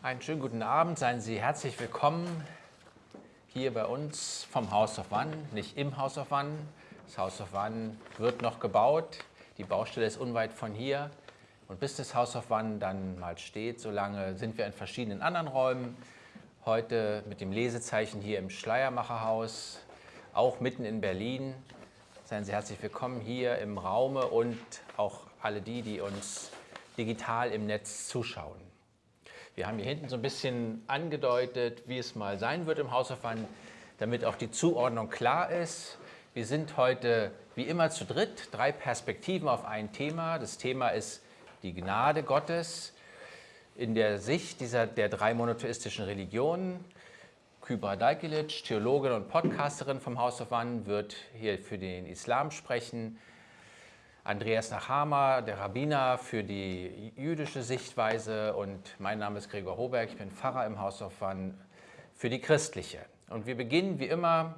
Einen schönen guten Abend, seien Sie herzlich willkommen hier bei uns vom House of One, nicht im House of One. Das House of One wird noch gebaut, die Baustelle ist unweit von hier. Und bis das House of One dann mal steht, solange sind wir in verschiedenen anderen Räumen. Heute mit dem Lesezeichen hier im Schleiermacherhaus, auch mitten in Berlin. Seien Sie herzlich willkommen hier im Raume und auch alle die, die uns digital im Netz zuschauen. Wir haben hier hinten so ein bisschen angedeutet, wie es mal sein wird im One, damit auch die Zuordnung klar ist. Wir sind heute wie immer zu dritt, drei Perspektiven auf ein Thema. Das Thema ist die Gnade Gottes in der Sicht dieser, der drei monotheistischen Religionen. Kybra Dajkilic, Theologin und Podcasterin vom House of One, wird hier für den Islam sprechen. Andreas Nachama, der Rabbiner für die jüdische Sichtweise und mein Name ist Gregor Hoberg, ich bin Pfarrer im House of One für die christliche. Und wir beginnen wie immer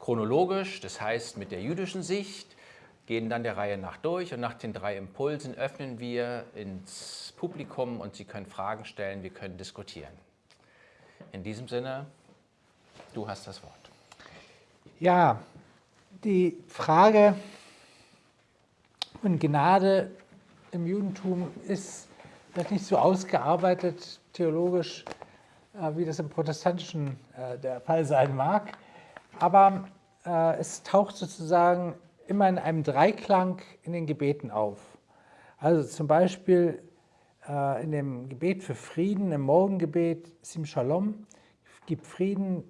chronologisch, das heißt mit der jüdischen Sicht, gehen dann der Reihe nach durch und nach den drei Impulsen öffnen wir ins Publikum und Sie können Fragen stellen, wir können diskutieren. In diesem Sinne, du hast das Wort. Ja, die Frage und Gnade im Judentum ist vielleicht nicht so ausgearbeitet theologisch, äh, wie das im Protestantischen äh, der Fall sein mag, aber äh, es taucht sozusagen immer in einem Dreiklang in den Gebeten auf. Also zum Beispiel in dem Gebet für Frieden, im Morgengebet, Sim Shalom, gib Frieden,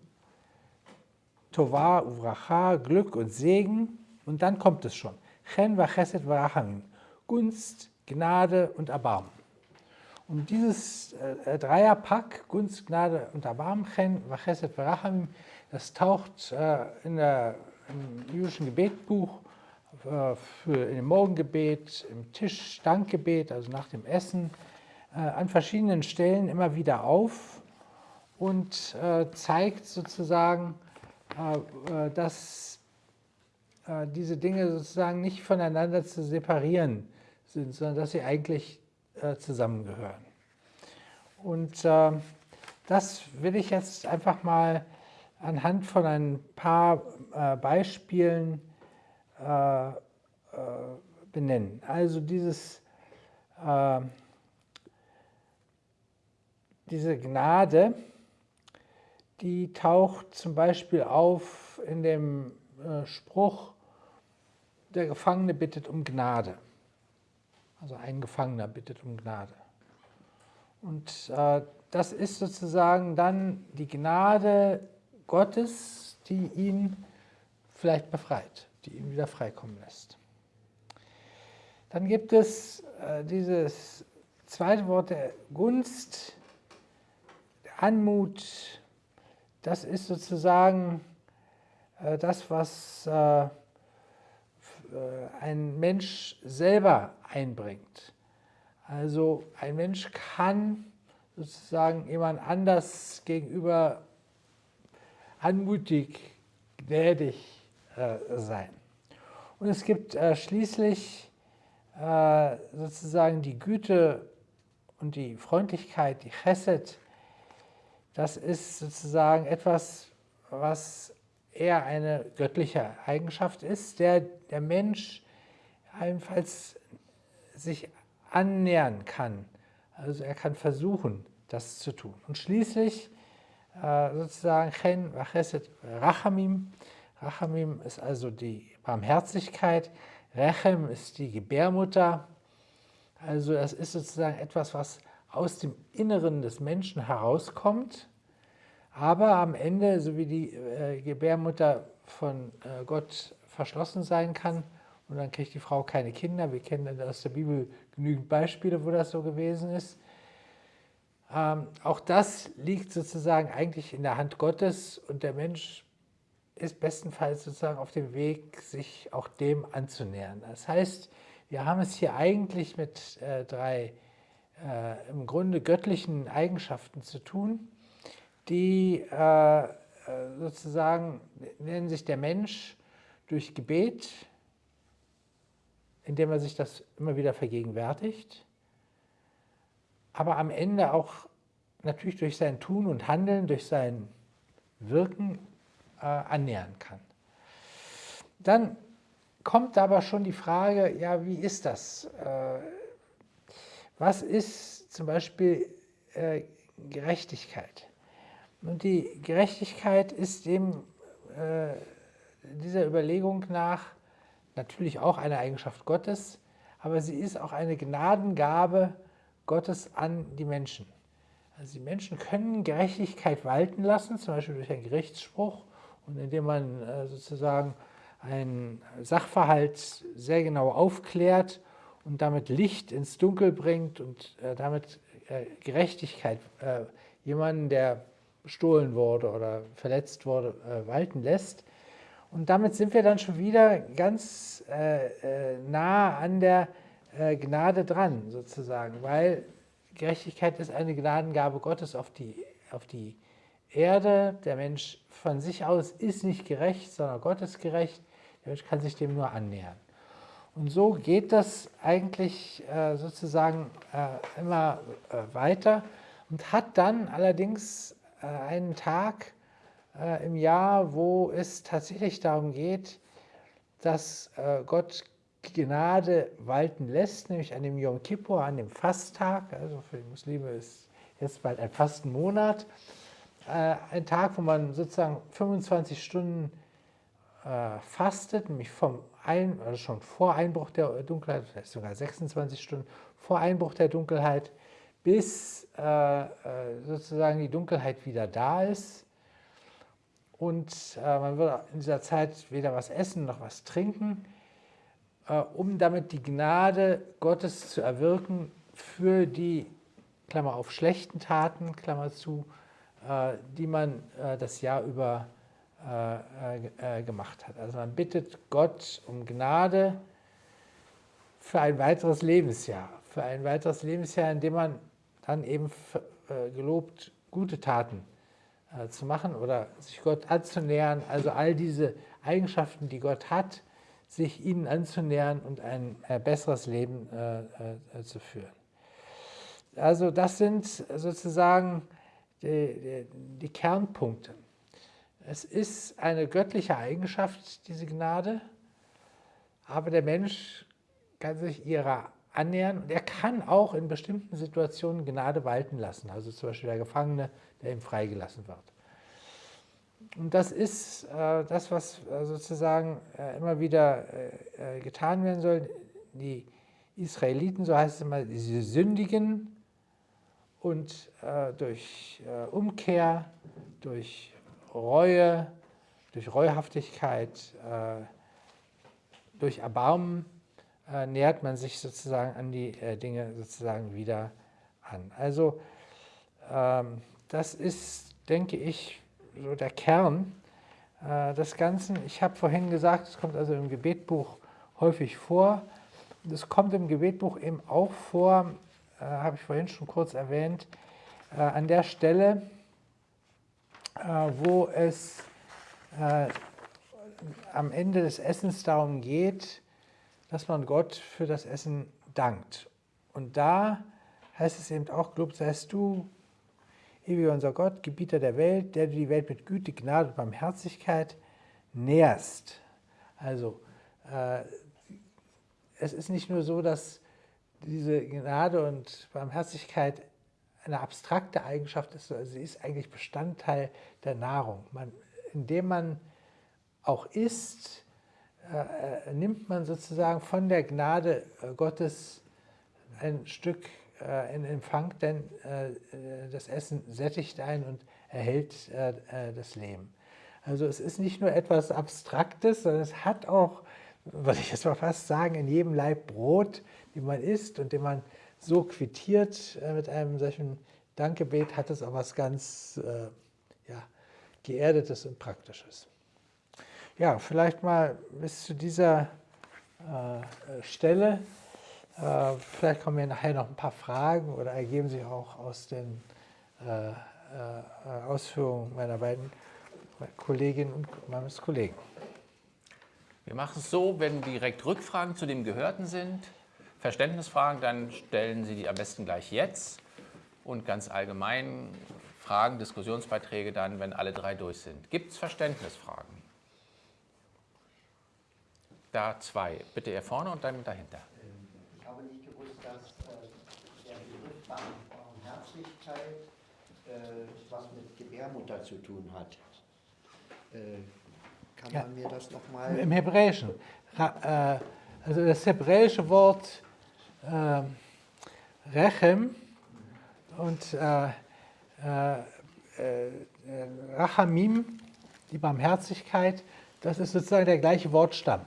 Tova, Uvracha, Glück und Segen und dann kommt es schon. Chen vachesed varachamim. Gunst, Gnade und Erbarmen. Und dieses äh, Dreierpack, Gunst, Gnade und Erbarmen, Chen vachesed varachamim, das taucht äh, in der, im jüdischen Gebetbuch äh, für in dem Morgengebet, im Tischdankgebet, also nach dem Essen, äh, an verschiedenen Stellen immer wieder auf und äh, zeigt sozusagen, äh, dass diese Dinge sozusagen nicht voneinander zu separieren sind, sondern dass sie eigentlich äh, zusammengehören. Und äh, das will ich jetzt einfach mal anhand von ein paar Beispielen benennen. Also dieses, diese Gnade, die taucht zum Beispiel auf in dem Spruch, der Gefangene bittet um Gnade. Also ein Gefangener bittet um Gnade. Und äh, das ist sozusagen dann die Gnade Gottes, die ihn vielleicht befreit, die ihn wieder freikommen lässt. Dann gibt es äh, dieses zweite Wort der Gunst, der Anmut. Das ist sozusagen äh, das, was äh, ein Mensch selber einbringt. Also ein Mensch kann sozusagen jemand anders gegenüber anmutig, gnädig äh, sein. Und es gibt äh, schließlich äh, sozusagen die Güte und die Freundlichkeit, die Chesed. Das ist sozusagen etwas, was eher eine göttliche Eigenschaft ist, der der Mensch allenfalls sich annähern kann. Also er kann versuchen, das zu tun. Und schließlich äh, sozusagen Chen Vacheset Rachamim. Rachamim ist also die Barmherzigkeit. Rechem ist die Gebärmutter. Also das ist sozusagen etwas, was aus dem Inneren des Menschen herauskommt aber am Ende, so wie die äh, Gebärmutter von äh, Gott verschlossen sein kann, und dann kriegt die Frau keine Kinder, wir kennen aus der Bibel genügend Beispiele, wo das so gewesen ist. Ähm, auch das liegt sozusagen eigentlich in der Hand Gottes und der Mensch ist bestenfalls sozusagen auf dem Weg, sich auch dem anzunähern. Das heißt, wir haben es hier eigentlich mit äh, drei äh, im Grunde göttlichen Eigenschaften zu tun die äh, sozusagen nennen sich der Mensch durch Gebet, indem er sich das immer wieder vergegenwärtigt, aber am Ende auch natürlich durch sein Tun und Handeln, durch sein Wirken äh, annähern kann. Dann kommt aber schon die Frage, ja, wie ist das? Äh, was ist zum Beispiel äh, Gerechtigkeit? Und die Gerechtigkeit ist dem äh, dieser Überlegung nach natürlich auch eine Eigenschaft Gottes, aber sie ist auch eine Gnadengabe Gottes an die Menschen. Also die Menschen können Gerechtigkeit walten lassen, zum Beispiel durch einen Gerichtsspruch und indem man äh, sozusagen einen Sachverhalt sehr genau aufklärt und damit Licht ins Dunkel bringt und äh, damit äh, Gerechtigkeit jemanden, der bestohlen wurde oder verletzt wurde, walten lässt. Und damit sind wir dann schon wieder ganz nah an der Gnade dran, sozusagen, weil Gerechtigkeit ist eine Gnadengabe Gottes auf die, auf die Erde. Der Mensch von sich aus ist nicht gerecht, sondern Gott ist gerecht. Der Mensch kann sich dem nur annähern. Und so geht das eigentlich äh, sozusagen äh, immer äh, weiter und hat dann allerdings äh, einen Tag äh, im Jahr, wo es tatsächlich darum geht, dass äh, Gott Gnade walten lässt, nämlich an dem Yom Kippur, an dem Fasttag. Also für die Muslime ist jetzt bald ein Fastenmonat. Äh, ein Tag, wo man sozusagen 25 Stunden fastet, nämlich vom ein, also schon vor Einbruch der Dunkelheit, vielleicht sogar 26 Stunden vor Einbruch der Dunkelheit, bis sozusagen die Dunkelheit wieder da ist. Und äh, man wird in dieser Zeit weder was essen noch was trinken. Äh, um damit die Gnade Gottes zu erwirken für die, Klammer auf, schlechten Taten, Klammer zu, äh, die man äh, das Jahr über gemacht hat. Also man bittet Gott um Gnade für ein weiteres Lebensjahr, für ein weiteres Lebensjahr, in dem man dann eben gelobt, gute Taten zu machen oder sich Gott anzunähern. Also all diese Eigenschaften, die Gott hat, sich ihnen anzunähern und ein äh, besseres Leben äh, äh, zu führen. Also das sind sozusagen die, die, Kernpunkte. Es ist eine göttliche Eigenschaft, diese Gnade, aber der Mensch kann sich ihrer annähern und er kann auch in bestimmten Situationen Gnade walten lassen, also zum Beispiel der Gefangene, der ihm freigelassen wird. Und das ist äh, das, was äh, sozusagen äh, immer wieder äh, äh, getan werden soll. Die Israeliten, so heißt es immer, sie sündigen und äh, durch Umkehr, durch Reue, durch Reuhaftigkeit, durch Erbarmen nähert man sich sozusagen an die Dinge sozusagen wieder an. Also ähm, das ist, denke ich, so der Kern äh, des Ganzen. Ich habe vorhin gesagt, es kommt also im Gebetbuch häufig vor. Es kommt im Gebetbuch eben auch vor, äh, habe ich vorhin schon kurz erwähnt, äh, an der Stelle, äh, wo es äh, am Ende des Essens darum geht, dass man Gott für das Essen dankt. Und da heißt es eben auch, gelobt seist du, Ewiger unser Gott, Gebieter der Welt, der du die Welt mit Güte, Gnade und Barmherzigkeit nährst. Also äh, es ist nicht nur so, dass diese Gnade und Barmherzigkeit eine abstrakte Eigenschaft ist, sondern sie ist eigentlich Bestandteil der Nahrung. Man, indem man auch isst, nimmt man sozusagen von der Gnade äh, Gottes ein Stück äh, in Empfang, denn äh, das Essen sättigt ein und erhält äh, das Leben. Also es ist nicht nur etwas Abstraktes, sondern es hat auch, würde ich jetzt mal fast sagen, in jedem Leib Brot, den man isst und den man so quittiert mit einem solchen Dankgebet, hat es auch was ganz ja, Geerdetes und Praktisches. Ja, vielleicht mal bis zu dieser äh, Stelle. Äh, vielleicht kommen mir nachher noch ein paar Fragen oder ergeben sich auch aus den äh, äh, Ausführungen meiner beiden Kolleginnen und meines Kollegen. Wir machen es so, wenn direkt Rückfragen zu dem Gehörten sind, Verständnisfragen, dann stellen Sie die am besten gleich jetzt. und ganz allgemein Fragen, Diskussionsbeiträge dann, wenn alle drei durch sind. Gibt es Verständnisfragen? Da zwei. Bitte hier vorne und dann dahinter. Ich habe nicht gewusst, dass äh, der Begriff Barmherzigkeit äh, was mit Gebärmutter zu tun hat. Äh, kann Ja. man mir das nochmal... Im Hebräischen. Äh, Also das hebräische Wort äh, Rechem und äh, äh, Rachamim, die Barmherzigkeit, das ist sozusagen der gleiche Wortstamm.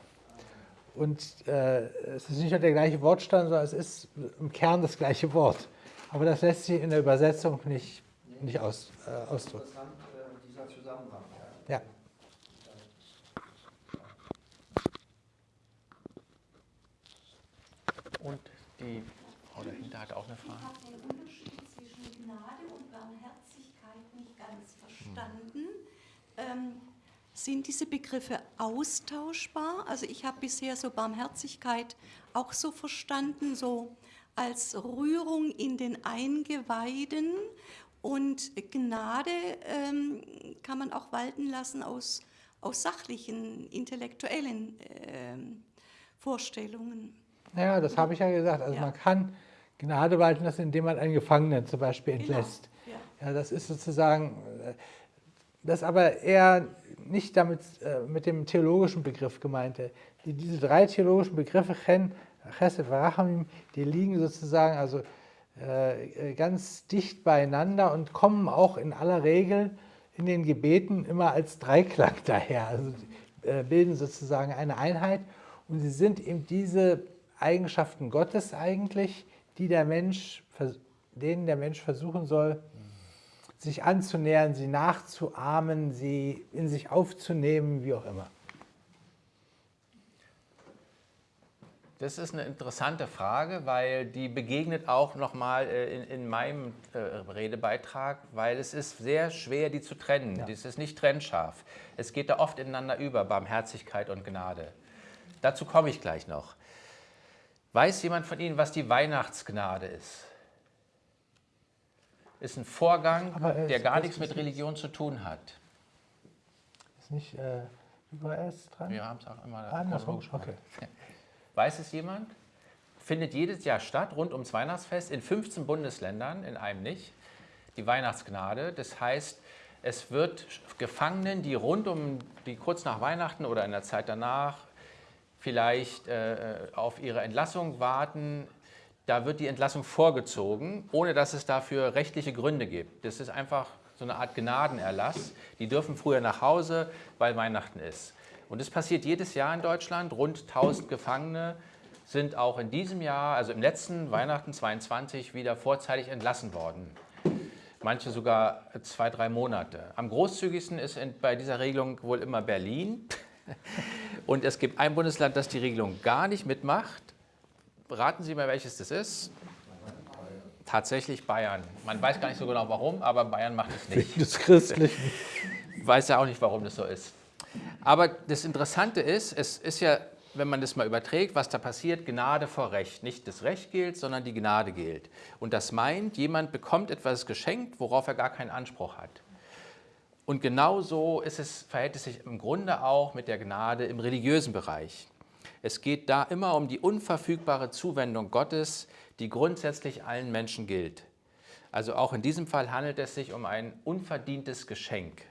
Und äh, es ist nicht nur der gleiche Wortstamm, sondern es ist im Kern das gleiche Wort. Aber das lässt sich in der Übersetzung nicht, nicht aus, äh, ausdrücken. Interessant, äh, dieser Zusammenhang. Ja. Ja. Und die Frau dahinter hat auch eine Ich Frage. habe den Unterschied zwischen Gnade und Barmherzigkeit nicht ganz verstanden. Ähm, sind diese Begriffe austauschbar? Also ich habe bisher so Barmherzigkeit auch so verstanden, so als Rührung in den Eingeweiden und Gnade ähm, kann man auch walten lassen aus, aus sachlichen, intellektuellen ähm, Vorstellungen. Ja, das habe ich ja gesagt. Also Ja. man kann Gnade walten lassen, indem man einen Gefangenen zum Beispiel Genau, entlässt. ja. Ja, das ist sozusagen, äh, das aber eher nicht damit äh, mit dem theologischen Begriff gemeinte. Die, diese drei theologischen Begriffe, Chen, Chesed, Rachamim, die liegen sozusagen also äh, äh, ganz dicht beieinander und kommen auch in aller Regel in den Gebeten immer als Dreiklang daher. Also äh, bilden sozusagen eine Einheit und sie sind eben diese Eigenschaften Gottes eigentlich, die der Mensch, denen der Mensch versuchen soll, sich anzunähern, sie nachzuahmen, sie in sich aufzunehmen, wie auch immer. Das ist eine interessante Frage, weil die begegnet auch nochmal äh, in, in meinem äh, Redebeitrag, weil es ist sehr schwer, die zu trennen. Ja. Das ist nicht trennscharf. Es geht da oft ineinander über, Barmherzigkeit und Gnade. Dazu komme ich gleich noch. Weiß jemand von Ihnen, was die Weihnachtsgnade ist? Ist ein Vorgang, äh, der gar nichts mit Religion zu tun hat. Ist nicht äh, übers dran? Wir haben es auch immer Ah, andersrum, okay. Weiß es jemand? Findet jedes Jahr statt, rund ums Weihnachtsfest, in 15 Bundesländern, in einem nicht. Die Weihnachtsgnade. Das heißt, es wird Gefangenen, die rund um, die kurz nach Weihnachten oder in der Zeit danach vielleicht äh, auf ihre Entlassung warten, da wird die Entlassung vorgezogen, ohne dass es dafür rechtliche Gründe gibt. Das ist einfach so eine Art Gnadenerlass. Die dürfen früher nach Hause, weil Weihnachten ist. Und es passiert jedes Jahr in Deutschland. Rund 1000 Gefangene sind auch in diesem Jahr, also im letzten Weihnachten 22, wieder vorzeitig entlassen worden. Manche sogar zwei, drei Monate. Am großzügigsten ist bei dieser Regelung wohl immer Berlin. Und es gibt ein Bundesland, das die Regelung gar nicht mitmacht. Raten Sie mal, welches das ist? Tatsächlich Bayern. Man weiß gar nicht so genau warum, aber Bayern macht es nicht. Des Christlichen. weiß ja auch nicht, warum das so ist. Aber das Interessante ist, es ist ja, wenn man das mal überträgt, was da passiert, Gnade vor Recht. Nicht das Recht gilt, sondern die Gnade gilt. Und das meint, jemand bekommt etwas geschenkt, worauf er gar keinen Anspruch hat. Und genau so ist es, verhält es sich im Grunde auch mit der Gnade im religiösen Bereich. Es geht da immer um die unverfügbare Zuwendung Gottes, die grundsätzlich allen Menschen gilt. Also auch in diesem Fall handelt es sich um ein unverdientes Geschenk.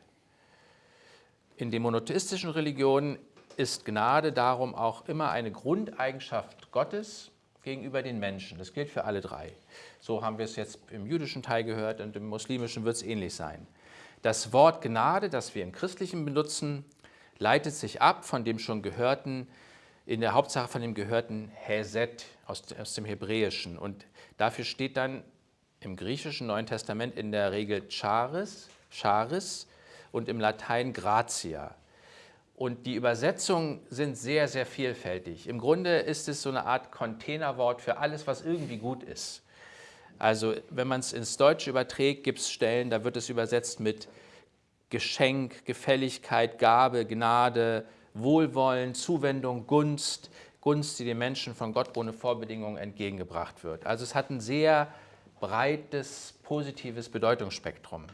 In den monotheistischen Religionen ist Gnade darum auch immer eine Grundeigenschaft Gottes gegenüber den Menschen. Das gilt für alle drei. So haben wir es jetzt im jüdischen Teil gehört und im muslimischen wird es ähnlich sein. Das Wort Gnade, das wir im Christlichen benutzen, leitet sich ab von dem schon gehörten, in der Hauptsache von dem gehörten Hesed aus, aus dem Hebräischen. Und dafür steht dann im griechischen Neuen Testament in der Regel Charis, Charis und im Latein Gratia. Und die Übersetzungen sind sehr, sehr vielfältig. Im Grunde ist es so eine Art Containerwort für alles, was irgendwie gut ist. Also wenn man es ins Deutsche überträgt, gibt es Stellen, da wird es übersetzt mit Geschenk, Gefälligkeit, Gabe, Gnade, Wohlwollen, Zuwendung, Gunst, Gunst, die den Menschen von Gott ohne Vorbedingungen entgegengebracht wird. Also es hat einen sehr breites, positives Bedeutungsspektrum.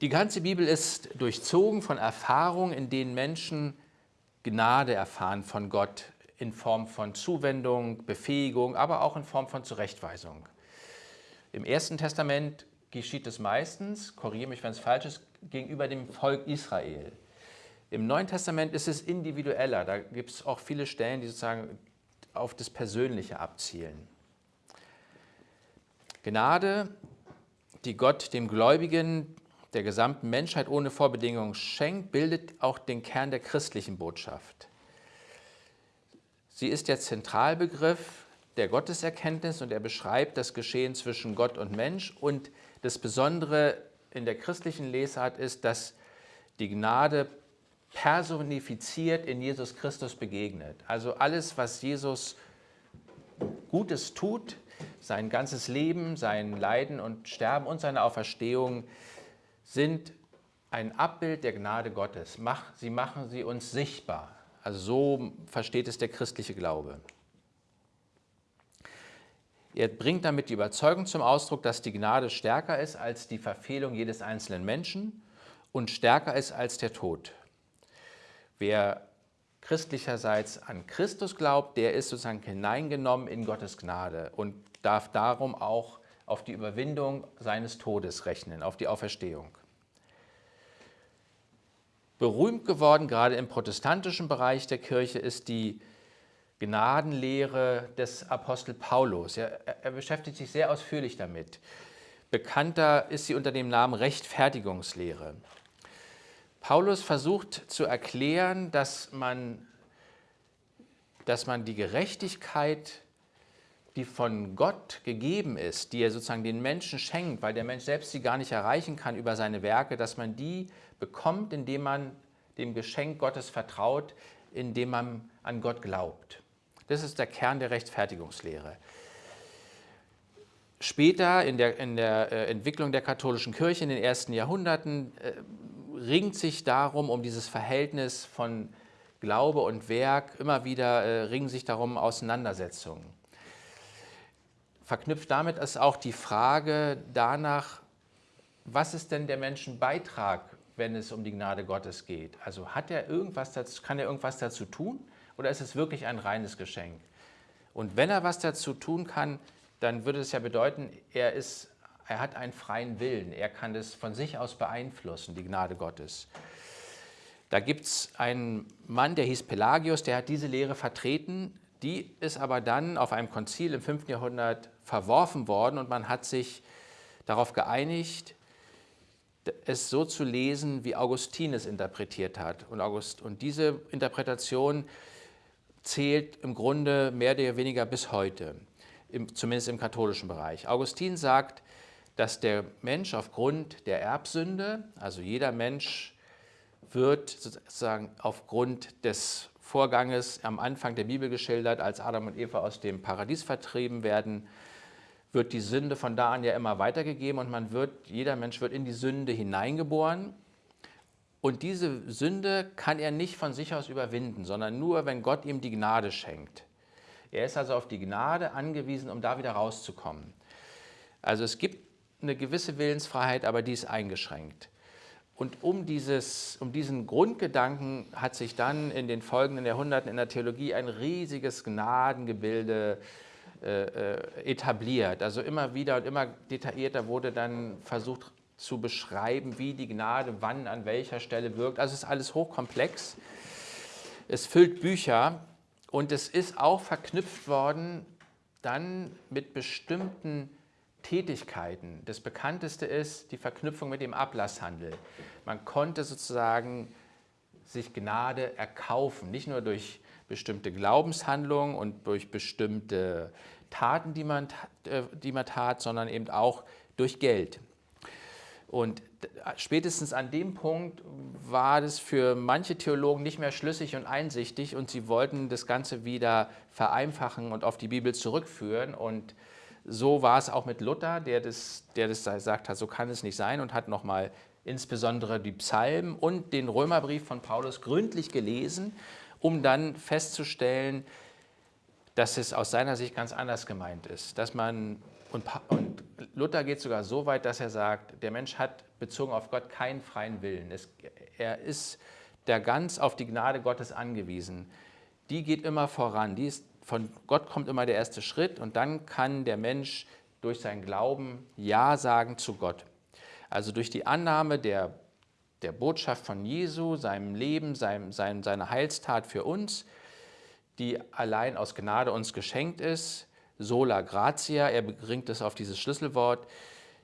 Die ganze Bibel ist durchzogen von Erfahrungen, in denen Menschen Gnade erfahren von Gott in Form von Zuwendung, Befähigung, aber auch in Form von Zurechtweisung. Im Ersten Testament geschieht es meistens, korrigiere mich, wenn es falsch ist, gegenüber dem Volk Israel. Im Neuen Testament ist es individueller, da gibt es auch viele Stellen, die sozusagen auf das Persönliche abzielen. Gnade, die Gott dem Gläubigen der gesamten Menschheit ohne Vorbedingungen schenkt, bildet auch den Kern der christlichen Botschaft. Sie ist der Zentralbegriff der Gotteserkenntnis und er beschreibt das Geschehen zwischen Gott und Mensch. Und das Besondere in der christlichen Lesart ist, dass die Gnade personifiziert in Jesus Christus begegnet. Also alles, was Jesus Gutes tut, sein ganzes Leben, sein Leiden und Sterben und seine Auferstehung, sind ein Abbild der Gnade Gottes. Sie machen sie uns sichtbar. Also so versteht es der christliche Glaube. Er bringt damit die Überzeugung zum Ausdruck, dass die Gnade stärker ist als die Verfehlung jedes einzelnen Menschen und stärker ist als der Tod. Wer christlicherseits an Christus glaubt, der ist sozusagen hineingenommen in Gottes Gnade und darf darum auch auf die Überwindung seines Todes rechnen, auf die Auferstehung berühmt geworden, gerade im protestantischen Bereich der Kirche, ist die Gnadenlehre des Apostel Paulus. Er, er, beschäftigt sich sehr ausführlich damit. Bekannter ist sie unter dem Namen Rechtfertigungslehre. Paulus versucht zu erklären, dass man, dass man die Gerechtigkeit, die von Gott gegeben ist, die er sozusagen den Menschen schenkt, weil der Mensch selbst sie gar nicht erreichen kann über seine Werke, dass man die bekommt, indem man dem Geschenk Gottes vertraut, indem man an Gott glaubt. Das ist der Kern der Rechtfertigungslehre. Später in der, in der äh, Entwicklung der katholischen Kirche in den ersten Jahrhunderten äh, ringt sich darum, um dieses Verhältnis von Glaube und Werk, immer wieder äh, ringen sich darum Auseinandersetzungen. Verknüpft damit ist auch die Frage danach, was ist denn der Menschen Beitrag wenn es um die Gnade Gottes geht? Also hat er irgendwas dazu, kann er irgendwas dazu tun oder ist es wirklich ein reines Geschenk? Und wenn er was dazu tun kann, dann würde es ja bedeuten, er, ist, er hat einen freien Willen, er kann das von sich aus beeinflussen, die Gnade Gottes. Da gibt es einen Mann, der hieß Pelagius, der hat diese Lehre vertreten, die ist aber dann auf einem Konzil im 5. Jahrhundert verworfen worden und man hat sich darauf geeinigt, es so zu lesen, wie Augustin es interpretiert hat. Und, August, und diese Interpretation zählt im Grunde mehr oder weniger bis heute, im, zumindest im katholischen Bereich. Augustin sagt, dass der Mensch aufgrund der Erbsünde, also jeder Mensch wird sozusagen aufgrund des Vorganges am Anfang der Bibel geschildert, als Adam und Eva aus dem Paradies vertrieben werden, wird die Sünde von da an ja immer weitergegeben und man wird, jeder Mensch wird in die Sünde hineingeboren. Und diese Sünde kann er nicht von sich aus überwinden, sondern nur, wenn Gott ihm die Gnade schenkt. Er ist also auf die Gnade angewiesen, um da wieder rauszukommen. Also es gibt eine gewisse Willensfreiheit, aber die ist eingeschränkt. Und um, dieses, um diesen Grundgedanken hat sich dann in den folgenden Jahrhunderten in der Theologie ein riesiges Gnadengebilde äh, äh, etabliert. Also immer wieder und immer detaillierter wurde dann versucht zu beschreiben, wie die Gnade wann an welcher Stelle wirkt. Also es ist alles hochkomplex. Es füllt Bücher und es ist auch verknüpft worden dann mit bestimmten Tätigkeiten. Das bekannteste ist die Verknüpfung mit dem Ablasshandel. Man konnte sozusagen sich Gnade erkaufen, nicht nur durch bestimmte Glaubenshandlungen und durch bestimmte Taten, die man, äh, die man tat, sondern eben auch durch Geld. Und spätestens an dem Punkt war das für manche Theologen nicht mehr schlüssig und einsichtig und sie wollten das Ganze wieder vereinfachen und auf die Bibel zurückführen. Und so war es auch mit Luther, der das, der das gesagt hat, so kann es nicht sein und hat nochmal insbesondere die Psalmen und den Römerbrief von Paulus gründlich gelesen um dann festzustellen, dass es aus seiner Sicht ganz anders gemeint ist, dass man Und, und, Luther geht sogar so weit, dass er sagt, der Mensch hat bezogen auf Gott keinen freien Willen. Es, er ist der ganz auf die Gnade Gottes angewiesen. Die geht immer voran. Die ist, von Gott kommt immer der erste Schritt und dann kann der Mensch durch seinen Glauben Ja sagen zu Gott. Also durch die Annahme der, der Botschaft von Jesu, seinem Leben, seinem, seinem, seiner Heilstat für uns, die allein aus Gnade uns geschenkt ist, sola gratia, er bringt es auf dieses Schlüsselwort,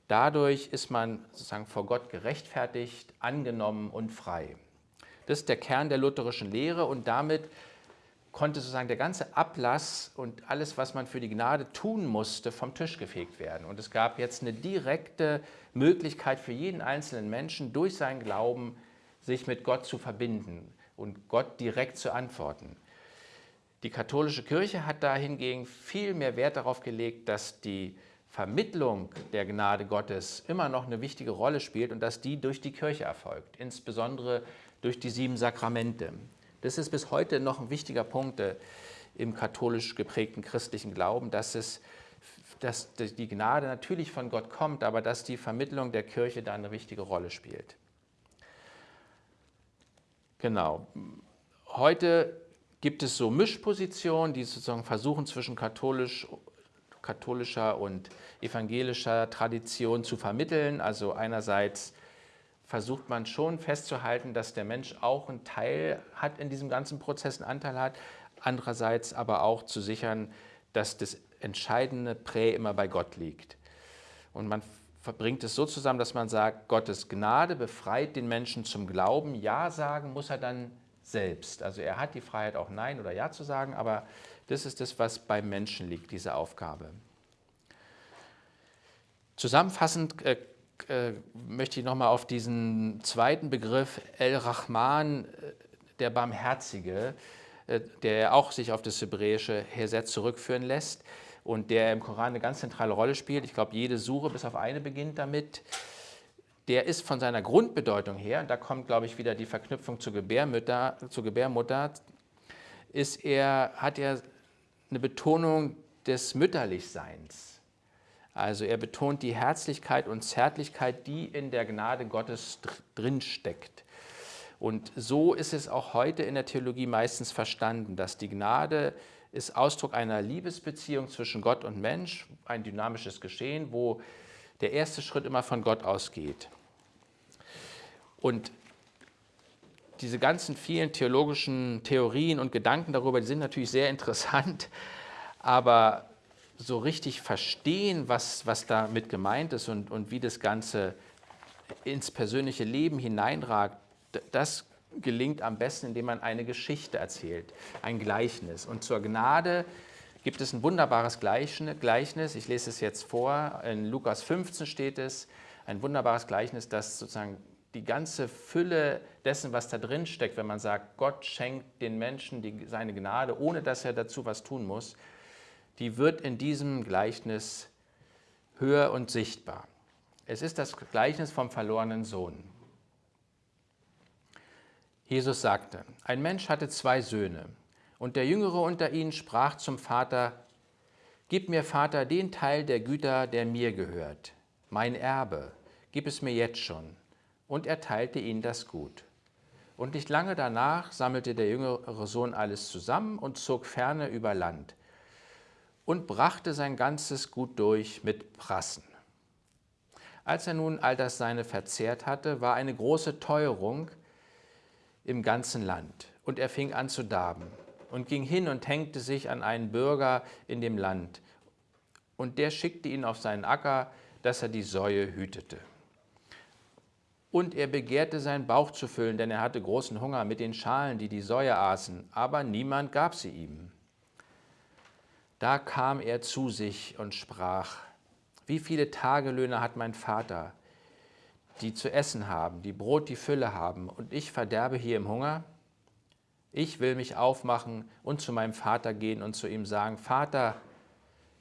dadurch ist man sozusagen vor Gott gerechtfertigt, angenommen und frei. Das ist der Kern der lutherischen Lehre und damit konnte sozusagen der ganze Ablass und alles, was man für die Gnade tun musste, vom Tisch gefegt werden. Und es gab jetzt eine direkte Möglichkeit für jeden einzelnen Menschen, durch seinen Glauben sich mit Gott zu verbinden und Gott direkt zu antworten. Die katholische Kirche hat dahingegen viel mehr Wert darauf gelegt, dass die Vermittlung der Gnade Gottes immer noch eine wichtige Rolle spielt und dass die durch die Kirche erfolgt, insbesondere durch die sieben Sakramente. Das ist bis heute noch ein wichtiger Punkt äh, im katholisch geprägten christlichen Glauben, dass, es, dass die Gnade natürlich von Gott kommt, aber dass die Vermittlung der Kirche da eine wichtige Rolle spielt. Genau. Heute gibt es so Mischpositionen, die sozusagen versuchen, zwischen katholisch, katholischer und evangelischer Tradition zu vermitteln. Also einerseits versucht man schon festzuhalten, dass der Mensch auch einen Teil hat in diesem ganzen Prozess, einen Anteil hat. Andererseits aber auch zu sichern, dass das entscheidende Prä immer bei Gott liegt. Und man verbringt es so zusammen, dass man sagt, Gottes Gnade befreit den Menschen zum Glauben. Ja sagen muss er dann selbst. Also er hat die Freiheit, auch Nein oder Ja zu sagen, aber das ist das, was beim Menschen liegt, diese Aufgabe. Zusammenfassend äh, möchte ich nochmal auf diesen zweiten Begriff El-Rahman, äh, der Barmherzige, äh, der auch sich auf das hebräische Hesed zurückführen lässt und der im Koran eine ganz zentrale Rolle spielt. Ich glaube, jede Sure bis auf eine beginnt damit der ist von seiner Grundbedeutung her, und da kommt, glaube ich, wieder die Verknüpfung zur Gebärmutter, zur Gebärmutter ist er, hat er eine Betonung des Mütterlichseins. Also er betont die Herzlichkeit und Zärtlichkeit, die in der Gnade Gottes drinsteckt. Und so ist es auch heute in der Theologie meistens verstanden, dass die Gnade ist Ausdruck einer Liebesbeziehung zwischen Gott und Mensch, ein dynamisches Geschehen, wo der erste Schritt immer von Gott ausgeht. Und diese ganzen vielen theologischen Theorien und Gedanken darüber, die sind natürlich sehr interessant, aber so richtig verstehen, was, was damit gemeint ist und, und wie das Ganze ins persönliche Leben hineinragt, das gelingt am besten, indem man eine Geschichte erzählt, ein Gleichnis. Und zur Gnade gibt es ein wunderbares Gleichnis. Ich lese es jetzt vor. In Lukas 15 steht es, ein wunderbares Gleichnis, das sozusagen die ganze Fülle dessen, was da drin steckt, wenn man sagt, Gott schenkt den Menschen die, seine Gnade, ohne dass er dazu was tun muss, die wird in diesem Gleichnis höher und sichtbar. Es ist das Gleichnis vom verlorenen Sohn. Jesus sagte, ein Mensch hatte zwei Söhne. Und der Jüngere unter ihnen sprach zum Vater, Gib mir, Vater, den Teil der Güter, der mir gehört, mein Erbe, gib es mir jetzt schon. Und er teilte ihnen das Gut. Und nicht lange danach sammelte der jüngere Sohn alles zusammen und zog ferne über Land und brachte sein ganzes Gut durch mit Prassen. Als er nun all das Seine verzehrt hatte, war eine große Teuerung im ganzen Land, und er fing an zu darben und ging hin und hängte sich an einen Bürger in dem Land. Und der schickte ihn auf seinen Acker, dass er die Säue hütete. Und er begehrte seinen Bauch zu füllen, denn er hatte großen Hunger mit den Schalen, die die Säue aßen, aber niemand gab sie ihm. Da kam er zu sich und sprach, wie viele Tagelöhne hat mein Vater, die zu essen haben, die Brot die Fülle haben, und ich verderbe hier im Hunger? Ich will mich aufmachen und zu meinem Vater gehen und zu ihm sagen, Vater,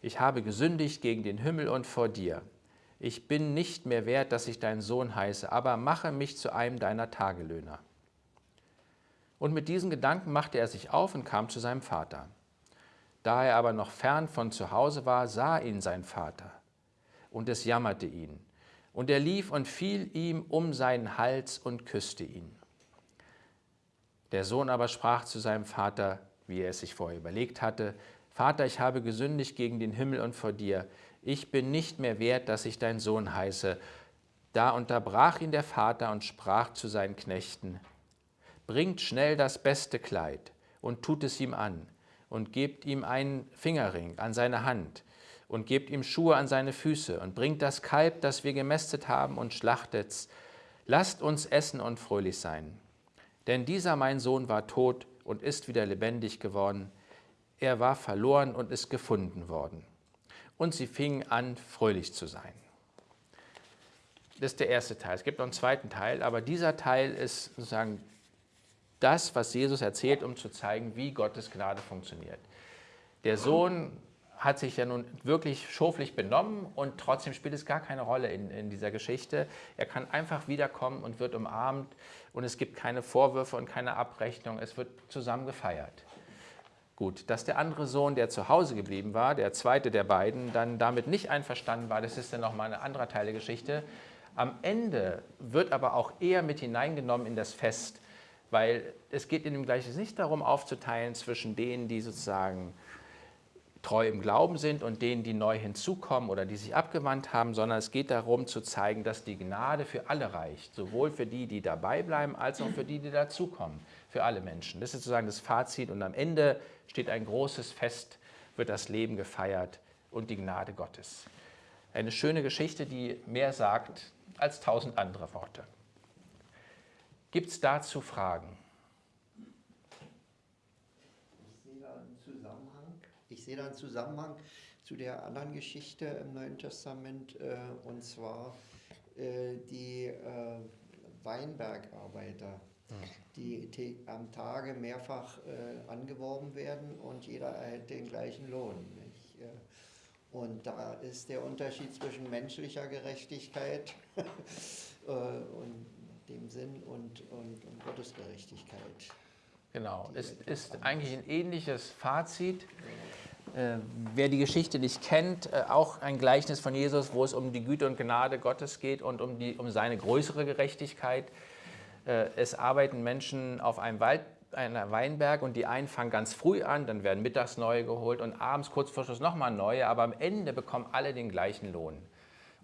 ich habe gesündigt gegen den Himmel und vor dir. Ich bin nicht mehr wert, dass ich dein Sohn heiße, aber mache mich zu einem deiner Tagelöhner. Und mit diesen Gedanken machte er sich auf und kam zu seinem Vater. Da er aber noch fern von zu Hause war, sah ihn sein Vater und es jammerte ihn. Und er lief und fiel ihm um seinen Hals und küsste ihn. Der Sohn aber sprach zu seinem Vater, wie er es sich vorher überlegt hatte, Vater, ich habe gesündigt gegen den Himmel und vor dir. Ich bin nicht mehr wert, dass ich dein Sohn heiße. Da unterbrach ihn der Vater und sprach zu seinen Knechten, Bringt schnell das beste Kleid und tut es ihm an und gebt ihm einen Fingerring an seine Hand und gebt ihm Schuhe an seine Füße und bringt das Kalb, das wir gemästet haben und schlachtet's. Lasst uns essen und fröhlich sein. Denn dieser mein Sohn war tot und ist wieder lebendig geworden. Er war verloren und ist gefunden worden. Und sie fingen an, fröhlich zu sein. Das ist der erste Teil. Es gibt noch einen zweiten Teil, aber dieser Teil ist sozusagen das, was Jesus erzählt, um zu zeigen, wie Gottes Gnade funktioniert. Der Sohn hat sich ja nun wirklich schoflich benommen und trotzdem spielt es gar keine Rolle in, in dieser Geschichte. Er kann einfach wiederkommen und wird umarmt und es gibt keine Vorwürfe und keine Abrechnung. Es wird zusammen gefeiert. Gut, dass der andere Sohn, der zu Hause geblieben war, der zweite der beiden, dann damit nicht einverstanden war, das ist dann nochmal ein anderer Teil der Geschichte. Am Ende wird aber auch er mit hineingenommen in das Fest, weil es geht in dem Gleichnis nicht darum aufzuteilen zwischen denen, die sozusagen treu im Glauben sind und denen, die neu hinzukommen oder die sich abgewandt haben, sondern es geht darum zu zeigen, dass die Gnade für alle reicht, sowohl für die, die dabei bleiben, als auch für die, die dazukommen, für alle Menschen. Das ist sozusagen das Fazit und am Ende steht ein großes Fest, wird das Leben gefeiert und die Gnade Gottes. Eine schöne Geschichte, die mehr sagt als tausend andere Worte. Gibt es dazu Fragen? Ich sehe da einen Zusammenhang zu der anderen Geschichte im Neuen Testament, äh, und zwar äh, die äh, Weinbergarbeiter, die am Tage mehrfach äh, angeworben werden und jeder erhält den gleichen Lohn. Nicht? Und da ist der Unterschied zwischen menschlicher Gerechtigkeit äh, und dem Sinn und, und, und Gottes Gerechtigkeit. Genau, es ist eigentlich ein ähnliches Fazit. Äh, wer die Geschichte nicht kennt, äh, auch ein Gleichnis von Jesus, wo es um die Güte und Gnade Gottes geht und um, die, um seine größere Gerechtigkeit. Äh, es arbeiten Menschen auf einem Wald, einem Weinberg und die einen fangen ganz früh an, dann werden mittags neue geholt und abends kurz vor Schluss nochmal neue, aber am Ende bekommen alle den gleichen Lohn,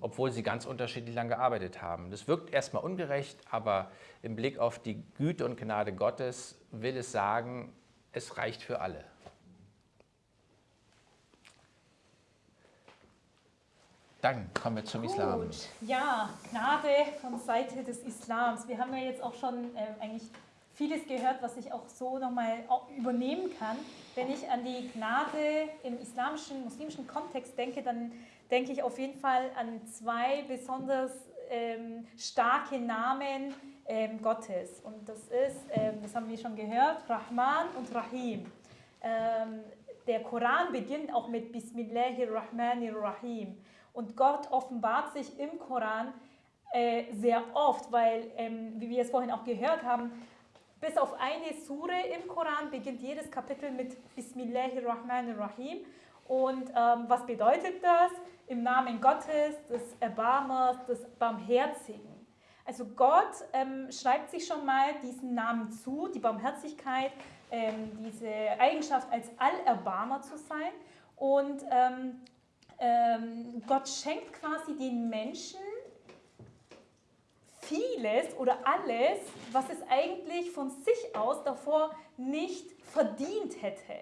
obwohl sie ganz unterschiedlich lang gearbeitet haben. Das wirkt erstmal ungerecht, aber im Blick auf die Güte und Gnade Gottes will es sagen, es reicht für alle. Dann kommen wir zum Gut. Islam. Ja, Gnade von Seite des Islams. Wir haben ja jetzt auch schon äh, eigentlich vieles gehört, was ich auch so nochmal übernehmen kann. Wenn ich an die Gnade im islamischen, muslimischen Kontext denke, dann denke ich auf jeden Fall an zwei besonders ähm, starke Namen ähm, Gottes. Und das ist, ähm, das haben wir schon gehört, Rahman und Rahim. Ähm, der Koran beginnt auch mit Bismillahirrahmanirrahim. Und Gott offenbart sich im Koran äh, sehr oft, weil, ähm, wie wir es vorhin auch gehört haben, bis auf eine Sure im Koran beginnt jedes Kapitel mit Bismillahirrahmanirrahim. Und ähm, was bedeutet das? Im Namen Gottes, des Erbarmers, des Barmherzigen. Also Gott ähm, schreibt sich schon mal diesen Namen zu, die Barmherzigkeit, ähm, diese Eigenschaft als Allerbarmer zu sein. Und ähm, ähm, Gott schenkt quasi den Menschen vieles oder alles, was es eigentlich von sich aus davor nicht verdient hätte.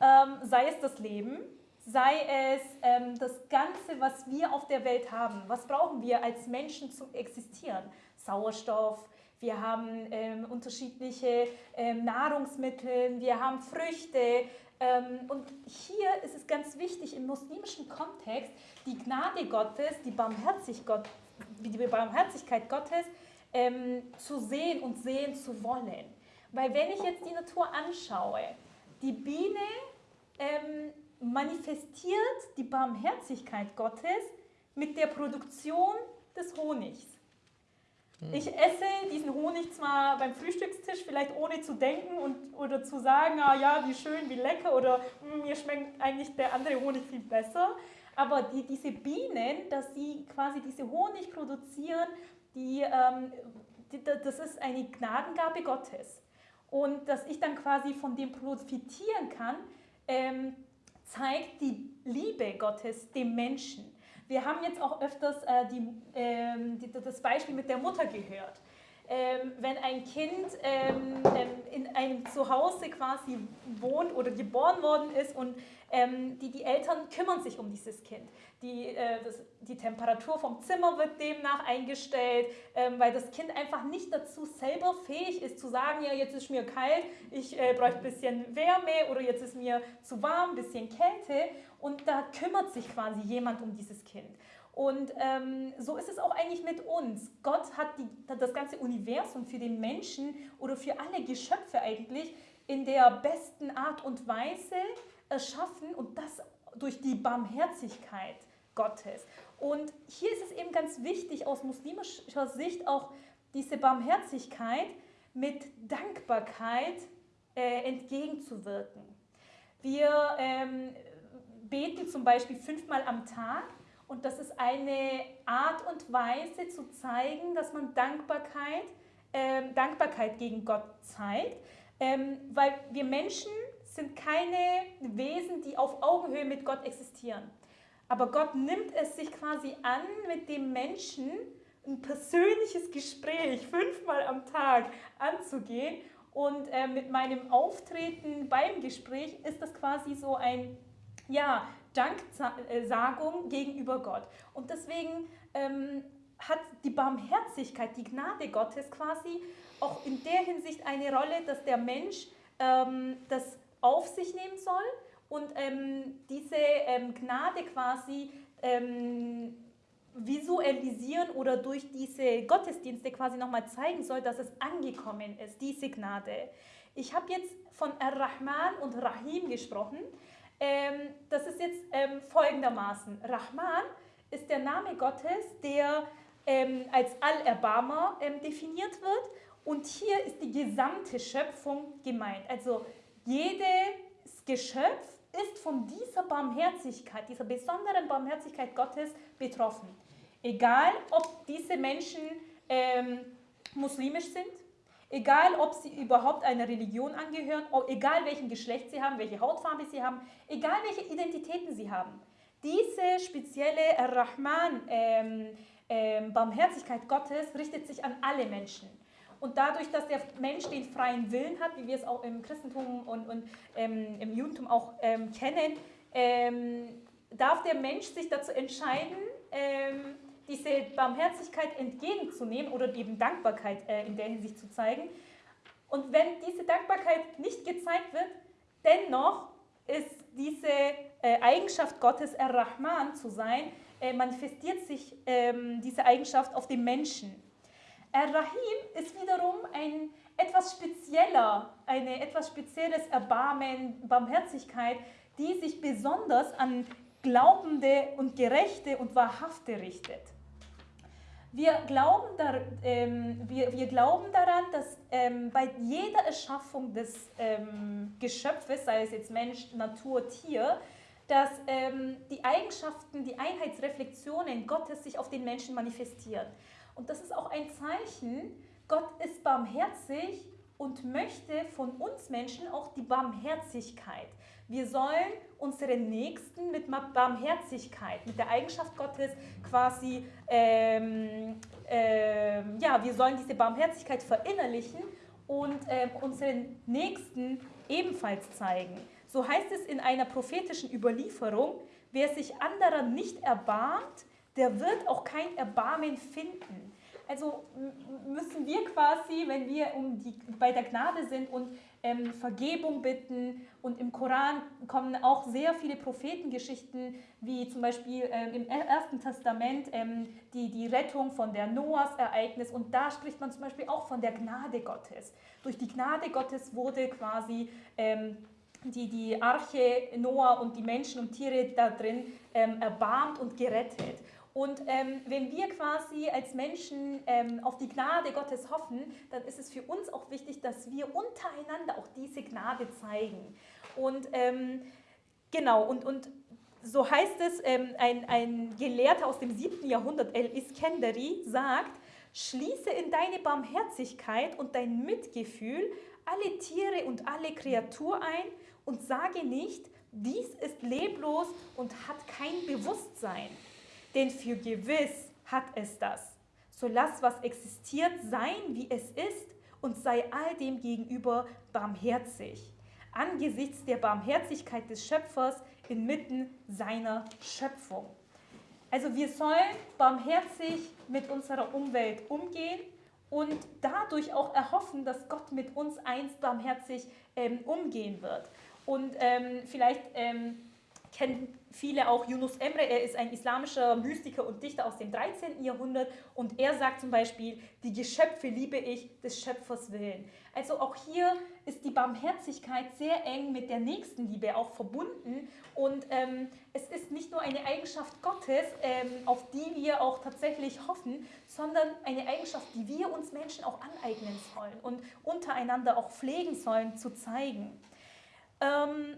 Ähm, sei es das Leben, sei es ähm, das Ganze, was wir auf der Welt haben. Was brauchen wir als Menschen zum Existieren? Sauerstoff, wir haben ähm, unterschiedliche ähm, Nahrungsmittel, wir haben Früchte. Ähm, und hier ist es ganz wichtig im muslimischen Kontext, die Gnade Gottes, die, Barmherzig Gott, die Barmherzigkeit Gottes ähm, zu sehen und sehen zu wollen. Weil wenn ich jetzt die Natur anschaue, die Biene ähm, manifestiert die Barmherzigkeit Gottes mit der Produktion des Honigs. Ich esse diesen Honig zwar beim Frühstückstisch vielleicht ohne zu denken und, oder zu sagen, ah ja, wie schön, wie lecker oder hm, mir schmeckt eigentlich der andere Honig viel besser, Aber die, diese Bienen, dass sie quasi diese Honig produzieren, die, ähm, die, das ist eine Gnadengabe Gottes. Und dass ich dann quasi von dem profitieren kann, ähm, zeigt die Liebe Gottes dem Menschen. Wir haben jetzt auch öfters äh, die, ähm, die, das Beispiel mit der Mutter gehört. Ähm, wenn ein Kind ähm, ähm in einem Zuhause quasi wohnt oder geboren worden ist und ähm, die, die Eltern kümmern sich um dieses Kind. Die, äh, das, die Temperatur vom Zimmer wird demnach eingestellt, ähm, weil das Kind einfach nicht dazu selber fähig ist zu sagen, ja jetzt ist mir kalt, ich äh, bräuchte ein bisschen Wärme oder jetzt ist mir zu warm, ein bisschen Kälte und da kümmert sich quasi jemand um dieses Kind. Und ähm, so ist es auch eigentlich mit uns. Gott hat die, das ganze Universum für den Menschen oder für alle Geschöpfe eigentlich in der besten Art und Weise erschaffen und das durch die Barmherzigkeit Gottes. Und hier ist es eben ganz wichtig, aus muslimischer Sicht auch diese Barmherzigkeit mit Dankbarkeit äh, entgegenzuwirken. Wir ähm, beten zum Beispiel fünfmal am Tag und das ist eine Art und Weise zu zeigen, dass man Dankbarkeit, äh, Dankbarkeit gegen Gott zeigt, ähm, weil wir Menschen sind keine Wesen, die auf Augenhöhe mit Gott existieren. Aber Gott nimmt es sich quasi an, mit dem Menschen ein persönliches Gespräch fünfmal am Tag anzugehen. Und äh, mit meinem Auftreten beim Gespräch ist das quasi so ein, ja, Danksagung gegenüber Gott. Und deswegen ähm, hat die Barmherzigkeit, die Gnade Gottes quasi auch in der Hinsicht eine Rolle, dass der Mensch ähm, das auf sich nehmen soll und ähm, diese ähm, Gnade quasi ähm, visualisieren oder durch diese Gottesdienste quasi nochmal zeigen soll, dass es angekommen ist, diese Gnade. Ich habe jetzt von Ar-Rahman und Rahim gesprochen. Ähm, das ist jetzt ähm, folgendermaßen. Rahman ist der Name Gottes, der ähm, als Allerbarmer definiert wird. Und hier ist die gesamte Schöpfung gemeint. Also jedes Geschöpf ist von dieser Barmherzigkeit, dieser besonderen Barmherzigkeit Gottes betroffen. Egal, ob diese Menschen ähm, muslimisch sind, egal, ob sie überhaupt einer Religion angehören, egal welchen Geschlecht sie haben, welche Hautfarbe sie haben, egal welche Identitäten sie haben. Diese spezielle Rahman, ähm, ähm, Barmherzigkeit Gottes richtet sich an alle Menschen. Und dadurch, dass der Mensch den freien Willen hat, wie wir es auch im Christentum und, und ähm, im Judentum auch ähm, kennen, ähm, darf der Mensch sich dazu entscheiden, ähm, diese Barmherzigkeit entgegenzunehmen oder eben Dankbarkeit äh, in der Hinsicht zu zeigen. Und wenn diese Dankbarkeit nicht gezeigt wird, dennoch ist diese äh, Eigenschaft Gottes, Er-Rahman zu sein, äh, manifestiert sich ähm, diese Eigenschaft auf den Menschen. Ar-Rahim ist wiederum ein etwas spezieller, eine etwas spezielles Erbarmen, Barmherzigkeit, die sich besonders an Glaubende und Gerechte und Wahrhafte richtet. Wir glauben, da, ähm, wir, wir glauben daran, dass ähm, bei jeder Erschaffung des ähm, Geschöpfes, sei es jetzt Mensch, Natur, Tier, dass ähm, die Eigenschaften, die Einheitsreflexionen Gottes sich auf den Menschen manifestieren. Und das ist auch ein Zeichen, Gott ist barmherzig und möchte von uns Menschen auch die Barmherzigkeit. Wir sollen unseren Nächsten mit Barmherzigkeit, mit der Eigenschaft Gottes quasi, ähm, ähm, ja, wir sollen diese Barmherzigkeit verinnerlichen und ähm, unseren Nächsten ebenfalls zeigen. So heißt es in einer prophetischen Überlieferung, wer sich anderer nicht erbarmt, der wird auch kein Erbarmen finden. Also müssen wir quasi, wenn wir um die, bei der Gnade sind und ähm, Vergebung bitten und im Koran kommen auch sehr viele Prophetengeschichten, wie zum Beispiel ähm, im Ersten Testament ähm, die, die Rettung von der Noahs-Ereignis und da spricht man zum Beispiel auch von der Gnade Gottes. Durch die Gnade Gottes wurde quasi ähm, die, die Arche Noah und die Menschen und Tiere da drin ähm, erbarmt und gerettet. Und ähm, wenn wir quasi als Menschen ähm, auf die Gnade Gottes hoffen, dann ist es für uns auch wichtig, dass wir untereinander auch diese Gnade zeigen. Und ähm, genau, und, und so heißt es, ähm, ein, ein Gelehrter aus dem 7. Jahrhundert, El-Iskenderi, sagt, schließe in deine Barmherzigkeit und dein Mitgefühl alle Tiere und alle Kreatur ein und sage nicht, dies ist leblos und hat kein Bewusstsein. Denn für gewiss hat es das. So lass, was existiert, sein, wie es ist und sei all dem gegenüber barmherzig. Angesichts der Barmherzigkeit des Schöpfers inmitten seiner Schöpfung. Also wir sollen barmherzig mit unserer Umwelt umgehen und dadurch auch erhoffen, dass Gott mit uns einst barmherzig ähm, umgehen wird. Und ähm, vielleicht ähm, kennen viele auch Yunus Emre, er ist ein islamischer Mystiker und Dichter aus dem 13. Jahrhundert und er sagt zum Beispiel, die Geschöpfe liebe ich des Schöpfers willen. Also auch hier ist die Barmherzigkeit sehr eng mit der Nächstenliebe auch verbunden und ähm, es ist nicht nur eine Eigenschaft Gottes, ähm, auf die wir auch tatsächlich hoffen, sondern eine Eigenschaft, die wir uns Menschen auch aneignen sollen und untereinander auch pflegen sollen zu zeigen. Ähm,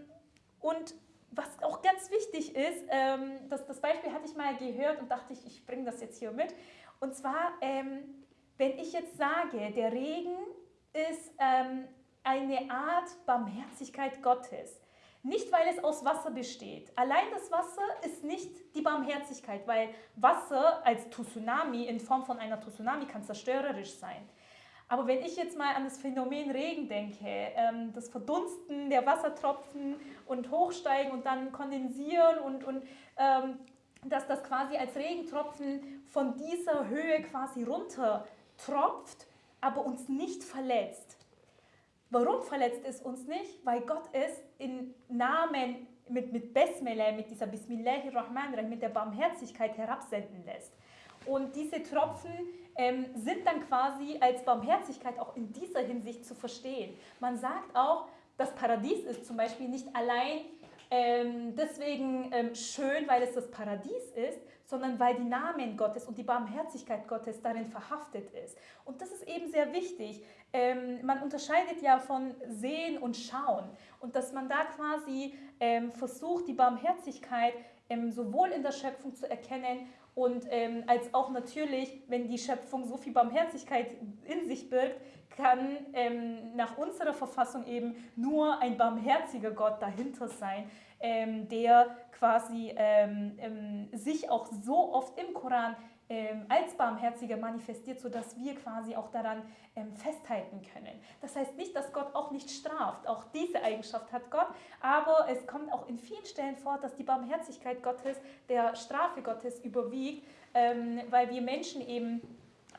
und was auch ganz wichtig ist, ähm, das, das Beispiel hatte ich mal gehört und dachte ich, ich bringe das jetzt hier mit. Und zwar, ähm, wenn ich jetzt sage, der Regen ist ähm, eine Art Barmherzigkeit Gottes. Nicht, weil es aus Wasser besteht. Allein das Wasser ist nicht die Barmherzigkeit, weil Wasser als Tsunami in Form von einer Tsunami kann zerstörerisch sein. Aber wenn ich jetzt mal an das Phänomen Regen denke, ähm, das Verdunsten der Wassertropfen und Hochsteigen und dann kondensieren und, und ähm, dass das quasi als Regentropfen von dieser Höhe quasi runter tropft, aber uns nicht verletzt. Warum verletzt es uns nicht? Weil Gott es in Namen mit, mit Besmele, mit dieser Bismillahirrahmanirrahim, mit der Barmherzigkeit herabsenden lässt. Und diese Tropfen ähm, sind dann quasi als Barmherzigkeit auch in dieser Hinsicht zu verstehen. Man sagt auch, das Paradies ist zum Beispiel nicht allein ähm, deswegen ähm, schön, weil es das Paradies ist, sondern weil die Namen Gottes und die Barmherzigkeit Gottes darin verhaftet ist. Und das ist eben sehr wichtig. Ähm, man unterscheidet ja von Sehen und Schauen und dass man da quasi ähm, versucht, die Barmherzigkeit ähm, sowohl in der Schöpfung zu erkennen und ähm, als auch natürlich, wenn die Schöpfung so viel Barmherzigkeit in sich birgt, kann ähm, nach unserer Verfassung eben nur ein barmherziger Gott dahinter sein, ähm, der quasi ähm, ähm, sich auch so oft im Koran ähm, als Barmherziger manifestiert, sodass wir quasi auch daran ähm, festhalten können. Das heißt nicht, dass Gott auch nicht straft. Auch diese Eigenschaft hat Gott, aber es kommt auch in vielen Stellen vor, dass die Barmherzigkeit Gottes der Strafe Gottes überwiegt, ähm, weil wir Menschen eben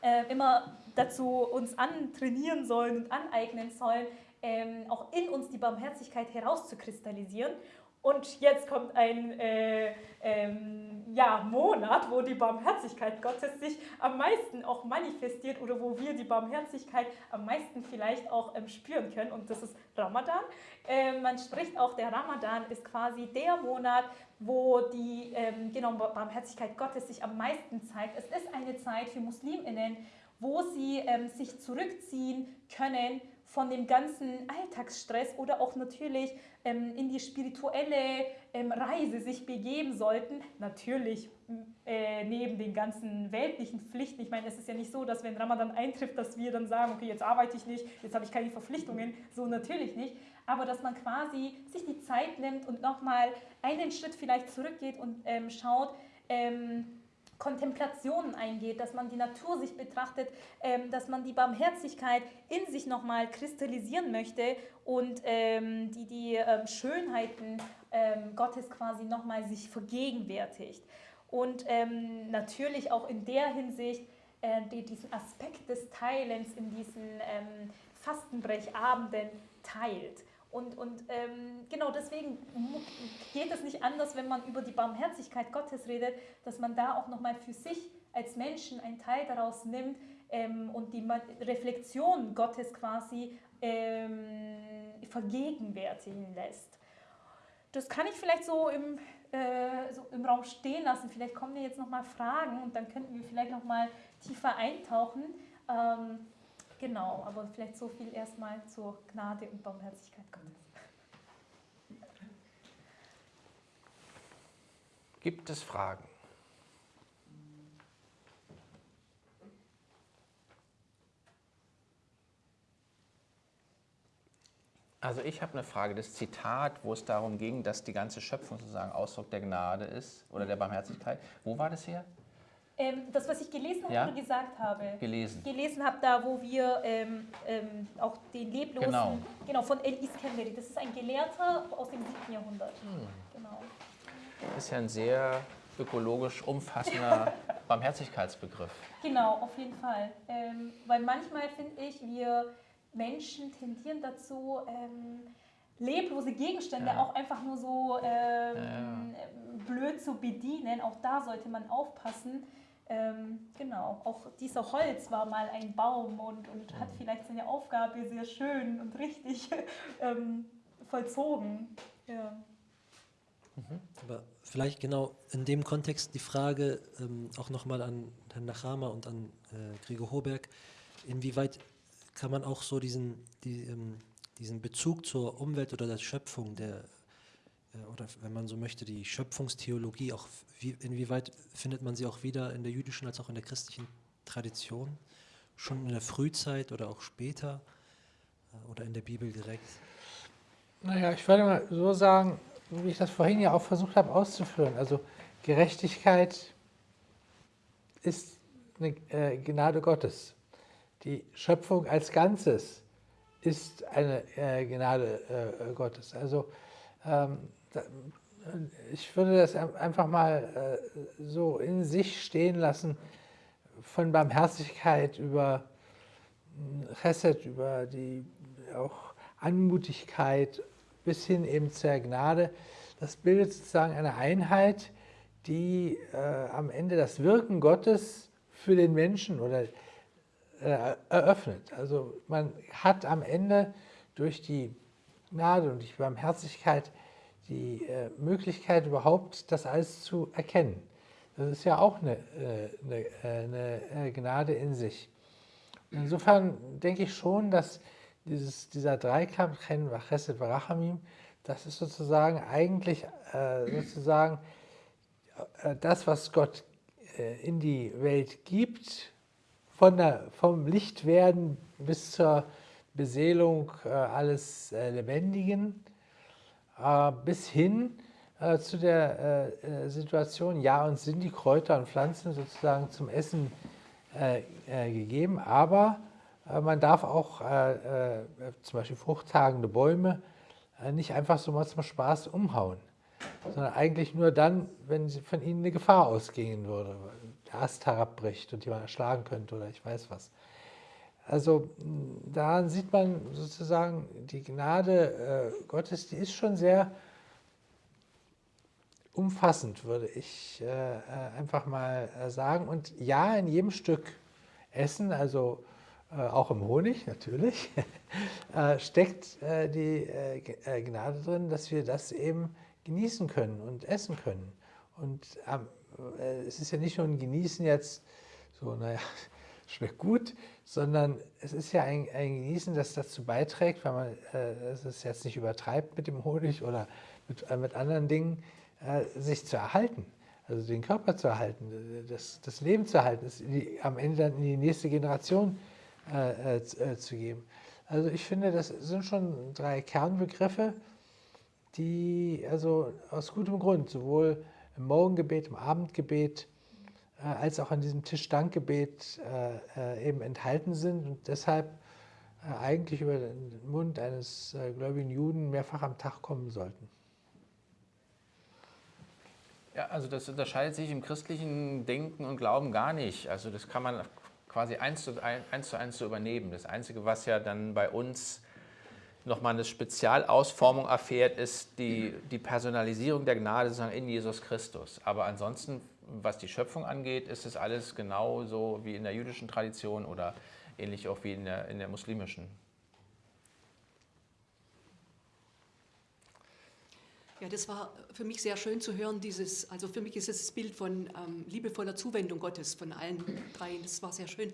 äh, immer dazu uns antrainieren sollen und aneignen sollen, ähm, auch in uns die Barmherzigkeit herauszukristallisieren. Und jetzt kommt ein äh, ähm, ja, Monat, wo die Barmherzigkeit Gottes sich am meisten auch manifestiert oder wo wir die Barmherzigkeit am meisten vielleicht auch ähm, spüren können. Und das ist Ramadan. Ähm, man spricht auch, der Ramadan ist quasi der Monat, wo die ähm, genau, Barmherzigkeit Gottes sich am meisten zeigt. Es ist eine Zeit für Musliminnen, wo sie ähm, sich zurückziehen können von dem ganzen Alltagsstress oder auch natürlich ähm, in die spirituelle ähm, Reise sich begeben sollten. Natürlich äh, neben den ganzen weltlichen Pflichten. Ich meine, es ist ja nicht so, dass wenn Ramadan eintrifft, dass wir dann sagen, okay, jetzt arbeite ich nicht, jetzt habe ich keine Verpflichtungen. So natürlich nicht. Aber dass man quasi sich die Zeit nimmt und nochmal einen Schritt vielleicht zurückgeht und ähm, schaut, ähm, Kontemplationen eingeht, dass man die Natur sich betrachtet, ähm, dass man die Barmherzigkeit in sich nochmal kristallisieren möchte und ähm, die, die ähm, Schönheiten ähm, Gottes quasi nochmal sich vergegenwärtigt. Und ähm, natürlich auch in der Hinsicht äh, die, diesen Aspekt des Teilens in diesen ähm, Fastenbrechabenden teilt. Und, und ähm, genau deswegen geht es nicht anders, wenn man über die Barmherzigkeit Gottes redet, dass man da auch nochmal für sich als Menschen einen Teil daraus nimmt ähm, und die Reflexion Gottes quasi ähm, vergegenwärtigen lässt. Das kann ich vielleicht so im, äh, so im Raum stehen lassen. Vielleicht kommen mir jetzt nochmal Fragen und dann könnten wir vielleicht nochmal tiefer eintauchen. Ähm, Genau, aber vielleicht so viel erstmal zur Gnade und Barmherzigkeit Gottes. Gibt es Fragen? Also ich habe eine Frage. Das Zitat, wo es darum ging, dass die ganze Schöpfung sozusagen Ausdruck der Gnade ist oder der Barmherzigkeit. Wo war das her? Ähm, das, was ich gelesen habe Ja? oder gesagt habe. Gelesen. Gelesen habe, da wo wir ähm, ähm, auch den Leblosen, Genau. genau von El Iskanderi, das ist ein Gelehrter aus dem 7. Jahrhundert. Hm. Genau. Das ist ja ein sehr ökologisch umfassender Barmherzigkeitsbegriff. Genau, auf jeden Fall. Ähm, weil manchmal finde ich, wir Menschen tendieren dazu, ähm, leblose Gegenstände Ja. auch einfach nur so ähm, Ja, blöd zu bedienen. Auch da sollte man aufpassen. Ähm, genau, auch dieser Holz war mal ein Baum und, und hat vielleicht seine Aufgabe sehr schön und richtig ähm, vollzogen. Ja. Aber vielleicht genau in dem Kontext die Frage ähm, auch nochmal an Herrn Nachama und an äh, Gregor Hoberg, inwieweit kann man auch so diesen, die, ähm, diesen Bezug zur Umwelt oder der Schöpfung, der, oder wenn man so möchte, die Schöpfungstheologie, auch wie, inwieweit findet man sie auch wieder in der jüdischen als auch in der christlichen Tradition, schon in der Frühzeit oder auch später äh, oder in der Bibel direkt? Naja, ich würde mal so sagen, wie ich das vorhin ja auch versucht habe auszuführen. Also Gerechtigkeit ist eine äh, Gnade Gottes. Die Schöpfung als Ganzes ist eine äh, Gnade äh, Gottes. Also ähm, ich würde das ein- einfach mal äh, so in sich stehen lassen, von Barmherzigkeit über mh, Chesed, über die auch Anmutigkeit bis hin eben zur Gnade. Das bildet sozusagen eine Einheit, die äh, am Ende das Wirken Gottes für den Menschen oder äh, eröffnet. Also man hat am Ende durch die Gnade und die Barmherzigkeit die äh, Möglichkeit überhaupt, das alles zu erkennen. Das ist ja auch eine, äh, eine, äh, eine äh, Gnade in sich. Insofern denke ich schon, dass dieses, dieser Dreikampf, Chen, Chesed, Barachamim, das ist sozusagen eigentlich äh, sozusagen das, was Gott in die Welt gibt, von der, vom Lichtwerden bis zur Beseelung alles Lebendigen, bis hin äh, zu der äh, äh, Situation, ja, uns sind die Kräuter und Pflanzen sozusagen zum Essen äh, äh, gegeben, aber äh, man darf auch äh, äh, zum Beispiel fruchttragende Bäume äh, nicht einfach so mal zum Spaß umhauen, sondern eigentlich nur dann, wenn von ihnen eine Gefahr ausgehen würde, der Ast herabbricht und jemand erschlagen könnte oder ich weiß was. Also mh, daran sieht man sozusagen, die Gnade äh, Gottes, die ist schon sehr umfassend, würde ich äh, äh, einfach mal äh, sagen. Und ja, in jedem Stück Essen, also äh, auch im Honig natürlich, steckt die Gnade drin, dass wir das eben genießen können und essen können. Und es ist ja nicht nur ein Genießen jetzt so, naja, schmeckt gut, sondern es ist ja ein, ein Genießen, das dazu beiträgt, weil man äh, es jetzt nicht übertreibt mit dem Honig oder mit, äh, mit anderen Dingen, äh, sich zu erhalten, also den Körper zu erhalten, das, das Leben zu erhalten, es die, am Ende dann in die nächste Generation äh, äh, zu, äh, zu geben. Also ich finde, das sind schon drei Kernbegriffe, die also aus gutem Grund sowohl im Morgengebet, im Abendgebet als auch an diesem Tischdankgebet äh, äh, eben enthalten sind und deshalb äh, eigentlich über den Mund eines äh, gläubigen Juden mehrfach am Tag kommen sollten. Ja, also das unterscheidet sich im christlichen Denken und Glauben gar nicht. Also das kann man quasi eins zu ein- eins, zu eins so übernehmen. Das Einzige, was ja dann bei uns nochmal eine Spezialausformung erfährt, ist die, die Personalisierung der Gnade sozusagen in Jesus Christus. Aber ansonsten, was die Schöpfung angeht, ist es alles genauso wie in der jüdischen Tradition oder ähnlich auch wie in der, in der muslimischen. Ja, das war für mich sehr schön zu hören, dieses, also für mich ist es das Bild von ähm, liebevoller Zuwendung Gottes von allen dreien, das war sehr schön.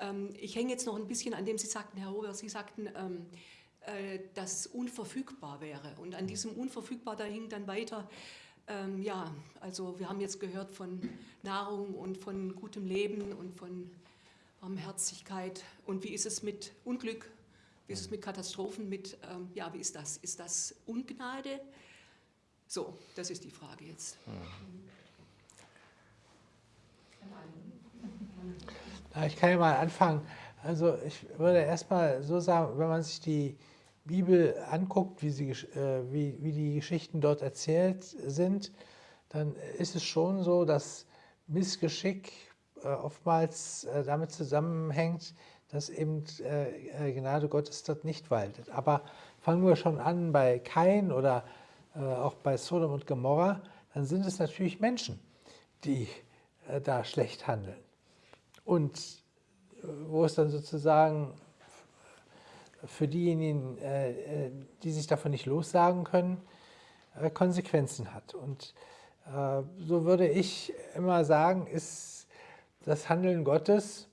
Ähm, ich hänge jetzt noch ein bisschen an dem, Sie sagten, Herr Hober, Sie sagten, ähm, äh, dass unverfügbar wäre. Und an diesem unverfügbar, da hing dann weiter, Ähm, ja, also wir haben jetzt gehört von Nahrung und von gutem Leben und von Barmherzigkeit. Und wie ist es mit Unglück? Wie ist es mit Katastrophen? Mit, ähm, ja, wie ist das? Ist das Ungnade? So, das ist die Frage jetzt. Ich kann ja mal anfangen. Also ich würde erstmal so sagen, wenn man sich die Bibel anguckt, wie, sie, äh, wie, wie die Geschichten dort erzählt sind, dann ist es schon so, dass Missgeschick äh, oftmals äh, damit zusammenhängt, dass eben Gnade Gottes dort nicht waltet. Aber fangen wir schon an bei Kain oder auch bei Sodom und Gomorra, dann sind es natürlich Menschen, die da schlecht handeln. Und wo es dann sozusagen für diejenigen, äh, äh, die sich davon nicht lossagen können, äh, Konsequenzen hat. Und so würde ich immer sagen, ist das Handeln Gottes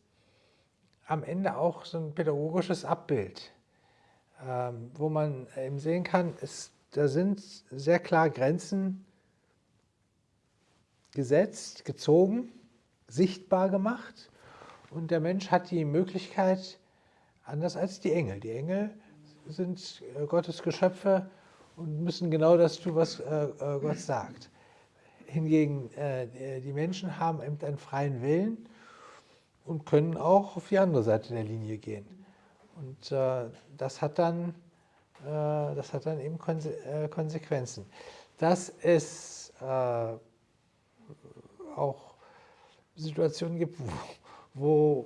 am Ende auch so ein pädagogisches Abbild, ähm, wo man eben sehen kann, ist, da sind sehr klar Grenzen gesetzt, gezogen, sichtbar gemacht und der Mensch hat die Möglichkeit, anders als die Engel. Die Engel sind äh, Gottes Geschöpfe und müssen genau das tun, was äh, äh, Gott sagt. Hingegen die Menschen haben eben einen freien Willen und können auch auf die andere Seite der Linie gehen. Und das hat dann, das hat dann eben Konsequenzen. Dass es auch Situationen gibt, wo, wo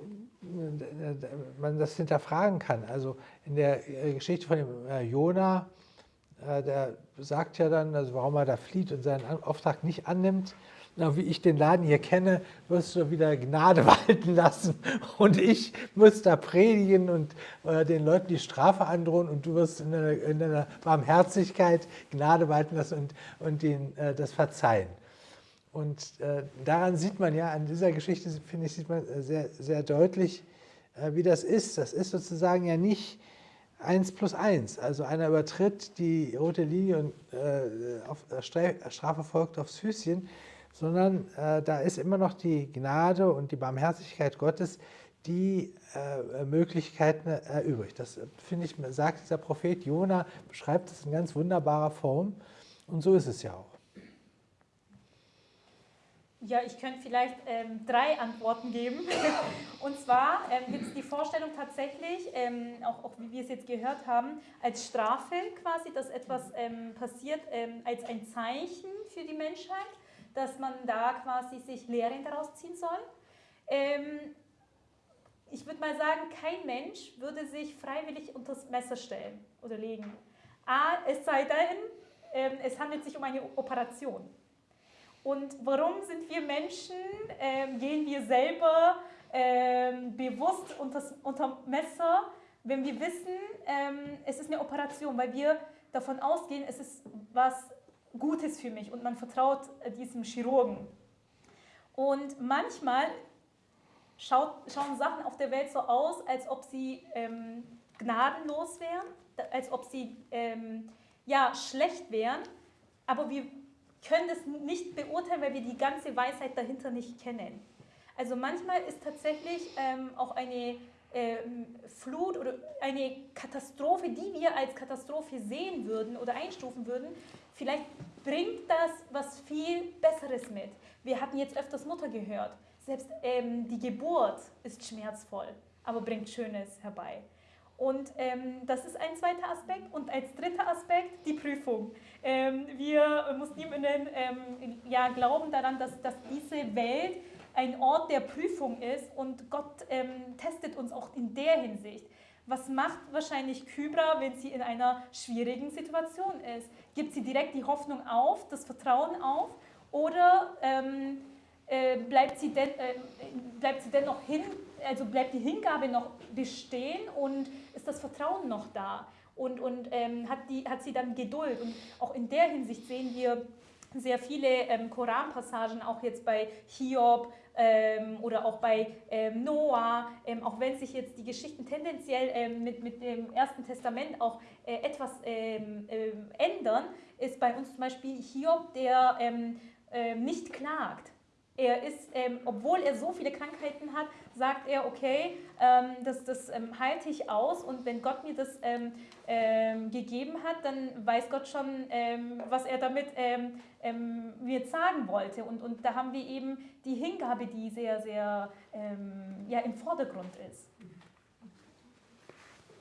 man das hinterfragen kann. Also in der Geschichte von dem äh, Jona, äh, der sagt ja dann, also warum er da flieht und seinen Auftrag nicht annimmt. Na, wie ich den Laden hier kenne, wirst du wieder Gnade walten lassen und ich muss da predigen und äh, den Leuten die Strafe androhen und du wirst in deiner, in deiner Barmherzigkeit Gnade walten lassen und, und ihnen äh, das verzeihen. Und äh, daran sieht man ja, an dieser Geschichte, finde ich, sieht man äh, sehr, sehr deutlich, äh, wie das ist. Das ist sozusagen ja nicht 1 plus 1. Also einer übertritt die rote Linie und äh, auf, äh, Strafe folgt aufs Füßchen, sondern äh, da ist immer noch die Gnade und die Barmherzigkeit Gottes, die Möglichkeiten erübrigt. Das, finde ich, sagt dieser Prophet Jona, beschreibt das in ganz wunderbarer Form. Und so ist es ja auch. Ja, ich könnte vielleicht ähm, drei Antworten geben. Und zwar ähm, gibt es die Vorstellung tatsächlich, ähm, auch, auch, wie wir es jetzt gehört haben, als Strafe quasi, dass etwas ähm, passiert ähm, als ein Zeichen für die Menschheit, dass man da quasi sich Lehren daraus ziehen soll. Ähm, ich würde mal sagen, kein Mensch würde sich freiwillig unter das Messer stellen oder legen. A, es sei denn, es handelt sich um eine Operation. Und warum sind wir Menschen, ähm, gehen wir selber ähm, bewusst unter, unter Messer, wenn wir wissen, ähm, es ist eine Operation, weil wir davon ausgehen, es ist was Gutes für mich und man vertraut äh, diesem Chirurgen. Und manchmal schaut, schauen Sachen auf der Welt so aus, als ob sie ähm, gnadenlos wären, als ob sie ähm, ja, schlecht wären, aber wir können das nicht beurteilen, weil wir die ganze Weisheit dahinter nicht kennen. Also manchmal ist tatsächlich ähm, auch eine ähm, Flut oder eine Katastrophe, die wir als Katastrophe sehen würden oder einstufen würden, vielleicht bringt das was viel Besseres mit. Wir hatten jetzt öfters Mutter gehört. Selbst ähm, die Geburt ist schmerzvoll, aber bringt Schönes herbei. Und ähm, das ist ein zweiter Aspekt. Und als dritter Aspekt die Prüfung. Ähm, wir Musliminnen ähm, ja, glauben daran, dass, dass diese Welt ein Ort der Prüfung ist und Gott ähm, testet uns auch in der Hinsicht. Was macht wahrscheinlich Kybra, wenn sie in einer schwierigen Situation ist? Gibt sie direkt die Hoffnung auf, das Vertrauen auf oder ähm, äh, bleibt, sie denn, äh, bleibt sie dennoch hin, also bleibt die Hingabe noch bestehen und ist das Vertrauen noch da? Und, und ähm, hat, die, hat sie dann Geduld? Und auch in der Hinsicht sehen wir sehr viele ähm, Koranpassagen, auch jetzt bei Hiob ähm, oder auch bei ähm, Noah, ähm, auch wenn sich jetzt die Geschichten tendenziell ähm, mit, mit dem Ersten Testament auch äh, etwas ähm, ändern, ist bei uns zum Beispiel Hiob, der nicht klagt. Er ist, ähm, obwohl er so viele Krankheiten hat, sagt er, okay, ähm, das, das ähm, halte ich aus und wenn Gott mir das ähm, ähm, gegeben hat, dann weiß Gott schon, ähm, was er damit mir sagen wollte. Und, und da haben wir eben die Hingabe, die sehr, sehr ja, im Vordergrund ist.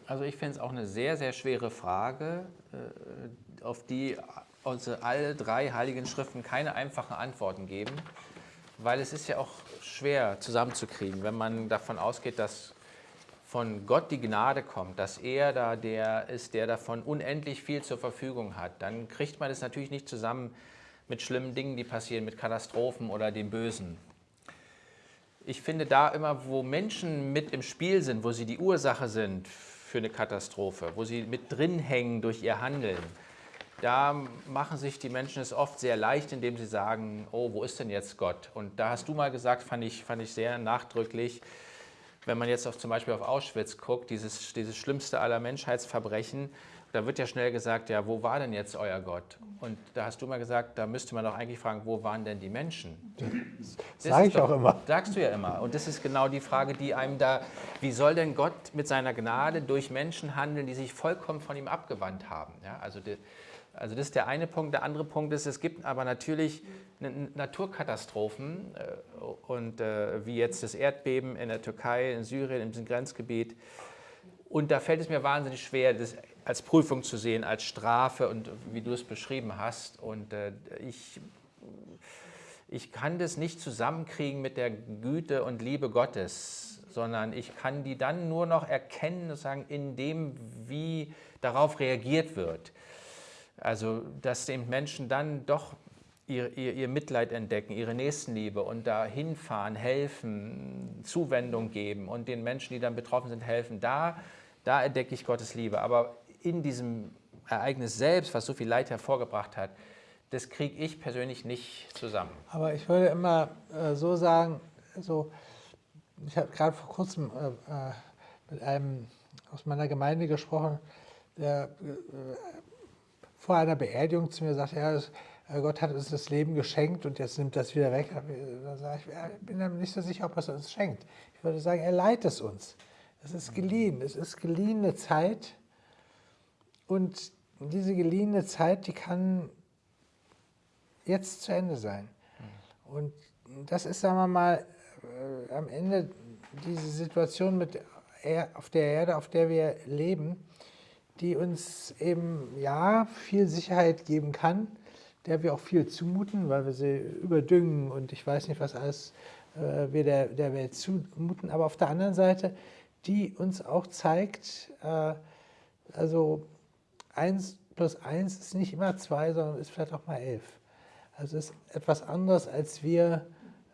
Also ich finde es auch eine sehr, sehr schwere Frage, äh, auf die unsere alle drei heiligen Schriften keine einfachen Antworten geben, weil es ist ja auch schwer zusammenzukriegen, wenn man davon ausgeht, dass von Gott die Gnade kommt, dass er da der ist, der davon unendlich viel zur Verfügung hat, dann kriegt man es natürlich nicht zusammen mit schlimmen Dingen, die passieren, mit Katastrophen oder dem Bösen. Ich finde da immer, wo Menschen mit im Spiel sind, wo sie die Ursache sind für eine Katastrophe, wo sie mit drin hängen durch ihr Handeln, da machen sich die Menschen es oft sehr leicht, indem sie sagen, oh, wo ist denn jetzt Gott? Und da hast du mal gesagt, fand ich, fand ich sehr nachdrücklich, wenn man jetzt auf, zum Beispiel auf Auschwitz guckt, dieses, dieses schlimmste aller Menschheitsverbrechen, da wird ja schnell gesagt, ja, wo war denn jetzt euer Gott? Und da hast du mal gesagt, da müsste man doch eigentlich fragen, wo waren denn die Menschen? Das Sage ich doch- auch immer. Sagst du ja immer. Und das ist genau die Frage, die einem da, wie soll denn Gott mit seiner Gnade durch Menschen handeln, die sich vollkommen von ihm abgewandt haben? Ja, also, die, also das ist der eine Punkt. Der andere Punkt ist, es gibt aber natürlich Naturkatastrophen äh, und äh, wie jetzt das Erdbeben in der Türkei, in Syrien, diesem Grenzgebiet. Und da fällt es mir wahnsinnig schwer, das als Prüfung zu sehen, als Strafe und wie du es beschrieben hast. Und äh, ich, ich kann das nicht zusammenkriegen mit der Güte und Liebe Gottes, sondern ich kann die dann nur noch erkennen, sozusagen, in dem, wie darauf reagiert wird. Also, dass den Menschen dann doch ihr, ihr, ihr Mitleid entdecken, ihre Nächstenliebe und da hinfahren, helfen, Zuwendung geben und den Menschen, die dann betroffen sind, helfen. Da, da entdecke ich Gottes Liebe. Aber in diesem Ereignis selbst, was so viel Leid hervorgebracht hat, das kriege ich persönlich nicht zusammen. Aber ich würde immer äh, so sagen, so, ich habe gerade vor kurzem äh, äh, mit einem aus meiner Gemeinde gesprochen, der äh, vor einer Beerdigung zu mir sagte, ja, äh, Gott hat uns das Leben geschenkt und jetzt nimmt das wieder weg. Da sage ich, ich bin mir nicht so sicher, ob er es uns schenkt. Ich würde sagen, er leiht es uns. Es ist geliehen. Es ist geliehene Zeit. Und diese geliehene Zeit, die kann jetzt zu Ende sein. Und das ist, sagen wir mal, äh, am Ende diese Situation mit auf der Erde, auf der wir leben, die uns eben ja viel Sicherheit geben kann, der wir auch viel zumuten, weil wir sie überdüngen und ich weiß nicht, was alles äh, wir der, der Welt zumuten. Aber auf der anderen Seite, die uns auch zeigt, äh, also eins plus eins ist nicht immer zwei, sondern ist vielleicht auch mal elf. Also es ist etwas anderes, als wir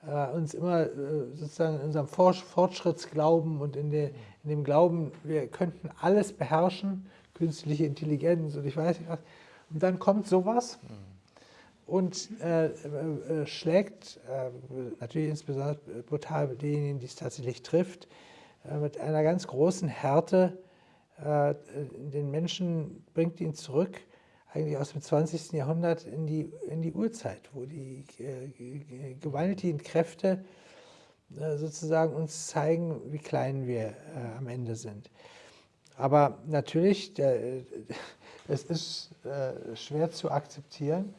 äh, uns immer äh, sozusagen in unserem For Fortschrittsglauben und in, der, in dem Glauben, wir könnten alles beherrschen, künstliche Intelligenz und ich weiß nicht was. Und dann kommt sowas und äh, äh, schlägt äh, natürlich insbesondere brutal denjenigen, die es tatsächlich trifft, äh, mit einer ganz großen Härte äh, den Menschen, bringt ihn zurück, eigentlich aus dem 20. Jahrhundert in die, in die Urzeit, wo die äh, gewaltigen Kräfte äh, sozusagen uns zeigen, wie klein wir äh, am Ende sind. Aber natürlich, der, es ist äh, schwer zu akzeptieren,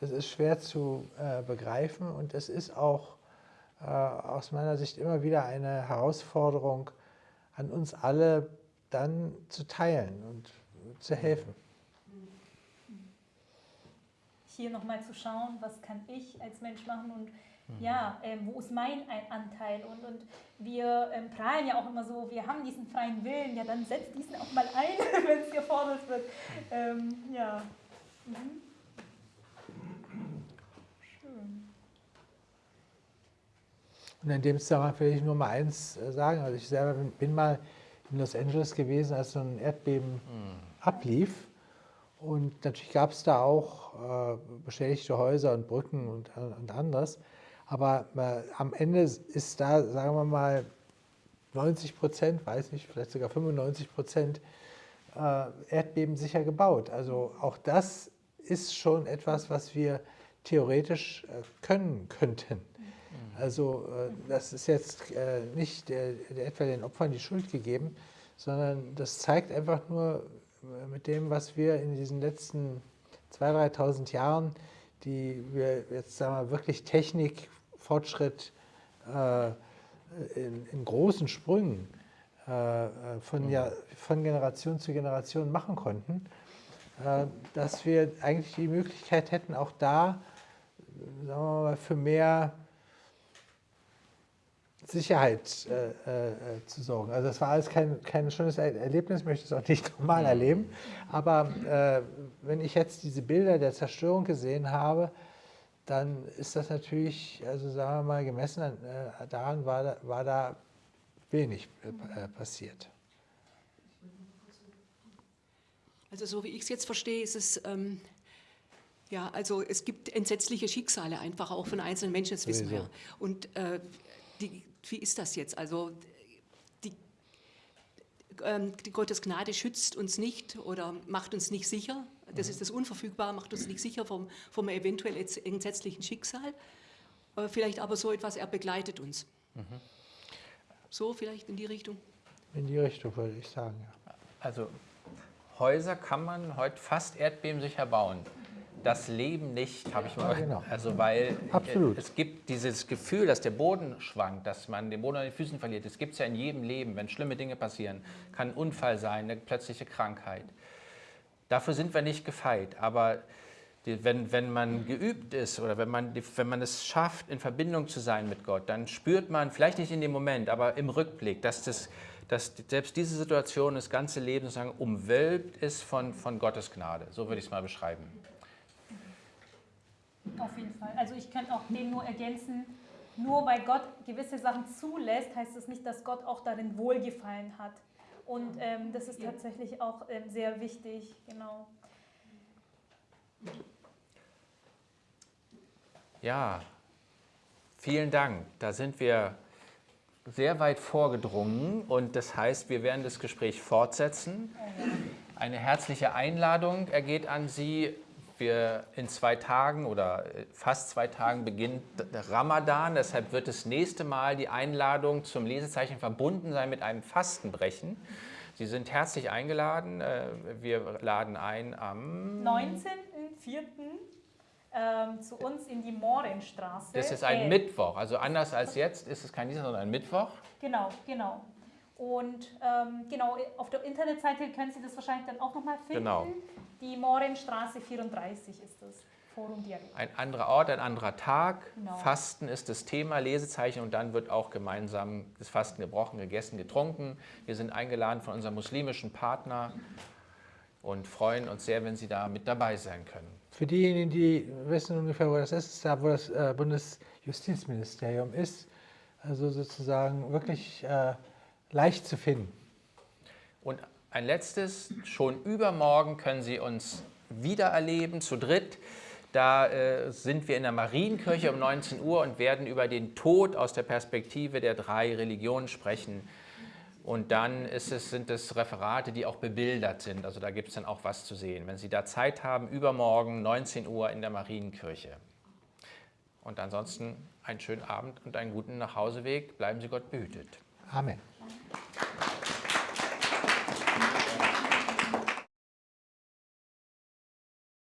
es ist schwer zu äh, begreifen und es ist auch äh, aus meiner Sicht immer wieder eine Herausforderung an uns alle, dann zu teilen und zu helfen. Hier nochmal zu schauen, was kann ich als Mensch machen und ja, ähm, wo ist mein ein Anteil? Und, und wir ähm, prahlen ja auch immer so, wir haben diesen freien Willen, ja dann setzt diesen auch mal ein, wenn es gefordert wird. Ähm, ja. Mhm. Schön. Und in dem Zusammenhang will ich nur mal eins äh, sagen. Also ich selber bin, mal in Los Angeles gewesen, als so ein Erdbeben ablief. Und natürlich gab es da auch äh, beschädigte Häuser und Brücken und, und anderes. Aber äh, am Ende ist da, sagen wir mal, 90 Prozent, weiß nicht, vielleicht sogar 95 Prozent äh, erdbebensicher gebaut. Also auch das ist schon etwas, was wir theoretisch äh, können könnten. Also äh, das ist jetzt äh, nicht etwa den Opfern die Schuld gegeben, sondern das zeigt einfach nur mit dem, was wir in diesen letzten 2.000, 3.000 Jahren, die wir jetzt sagen wir, wirklich Technikfortschritt in, in großen Sprüngen von, ja, von Generation zu Generation machen konnten, dass wir eigentlich die Möglichkeit hätten, auch da sagen wir mal, für mehr Sicherheit äh, äh, zu sorgen. Also das war alles kein, kein schönes Erlebnis, ich möchte es auch nicht normal erleben. Aber äh, wenn ich jetzt diese Bilder der Zerstörung gesehen habe, dann ist das natürlich, also sagen wir mal, gemessen an, äh, daran war da, war da wenig äh, passiert. Also so wie ich es jetzt verstehe, ist es ähm, ja, also es gibt entsetzliche Schicksale einfach auch von einzelnen Menschen, das wissen wir. Und äh, die, wie ist das jetzt? Also die, ähm, die Gottes Gnade schützt uns nicht oder macht uns nicht sicher. Das ist das Unverfügbare, macht uns nicht sicher vom, vom eventuell entsetzlichen Schicksal. Äh, vielleicht aber so etwas, er begleitet uns. Mhm. So vielleicht in die Richtung? In die Richtung würde ich sagen, ja. Also Häuser kann man heute fast erdbebensicher bauen das Leben nicht, habe ich mal. Ja, genau. Also weil Absolut. es gibt dieses Gefühl, dass der Boden schwankt, dass man den Boden an den Füßen verliert. Das gibt es ja in jedem Leben, wenn schlimme Dinge passieren. Kann ein Unfall sein, eine plötzliche Krankheit. Dafür sind wir nicht gefeit. Aber die, wenn, wenn man geübt ist oder wenn man, wenn man es schafft, in Verbindung zu sein mit Gott, dann spürt man, vielleicht nicht in dem Moment, aber im Rückblick, dass, das, dass selbst diese Situation das ganze Leben sozusagen umwölbt ist von, von Gottes Gnade. So würde ich es mal beschreiben. Auf jeden Fall. Also ich könnte auch dem nur ergänzen, nur weil Gott gewisse Sachen zulässt, heißt das nicht, dass Gott auch darin Wohlgefallen hat. Und ähm, das ist tatsächlich auch ähm, sehr wichtig, genau. Ja, vielen Dank. Da sind wir sehr weit vorgedrungen und das heißt, wir werden das Gespräch fortsetzen. Eine herzliche Einladung ergeht an Sie, wir in zwei Tagen oder äh, fast zwei Tagen beginnt Ramadan. Deshalb wird das nächste Mal die Einladung zum Lesezeichen verbunden sein mit einem Fastenbrechen. Sie sind herzlich eingeladen. Äh, wir laden ein am 19.04. Ähm, zu uns in die Morenstraße. Das ist ein äh, Mittwoch. Also anders als jetzt ist es kein Dienstag, sondern ein Mittwoch. Genau, genau. Und ähm, genau, auf der Internetseite können Sie das wahrscheinlich dann auch nochmal finden. Genau. Die Morenstraße 34 ist das. Forum Dialog. Ein anderer Ort, ein anderer Tag. Genau. Fasten ist das Thema, Lesezeichen und dann wird auch gemeinsam das Fasten gebrochen, gegessen, getrunken. Wir sind eingeladen von unserem muslimischen Partner und freuen uns sehr, wenn Sie da mit dabei sein können. Für diejenigen, die wissen ungefähr, wo das ist, ist da, wo das äh, Bundesjustizministerium ist. Also sozusagen wirklich äh, leicht zu finden. Und ein letztes, schon übermorgen können Sie uns wieder erleben, zu dritt. Da äh, sind wir in der Marienkirche um 19 Uhr und werden über den Tod aus der Perspektive der drei Religionen sprechen. Und dann es, sind es Referate, die auch bebildert sind. Also da gibt es dann auch was zu sehen. Wenn Sie da Zeit haben, übermorgen 19 Uhr in der Marienkirche. Und ansonsten einen schönen Abend und einen guten Nachhauseweg. Bleiben Sie Gott behütet. Amen.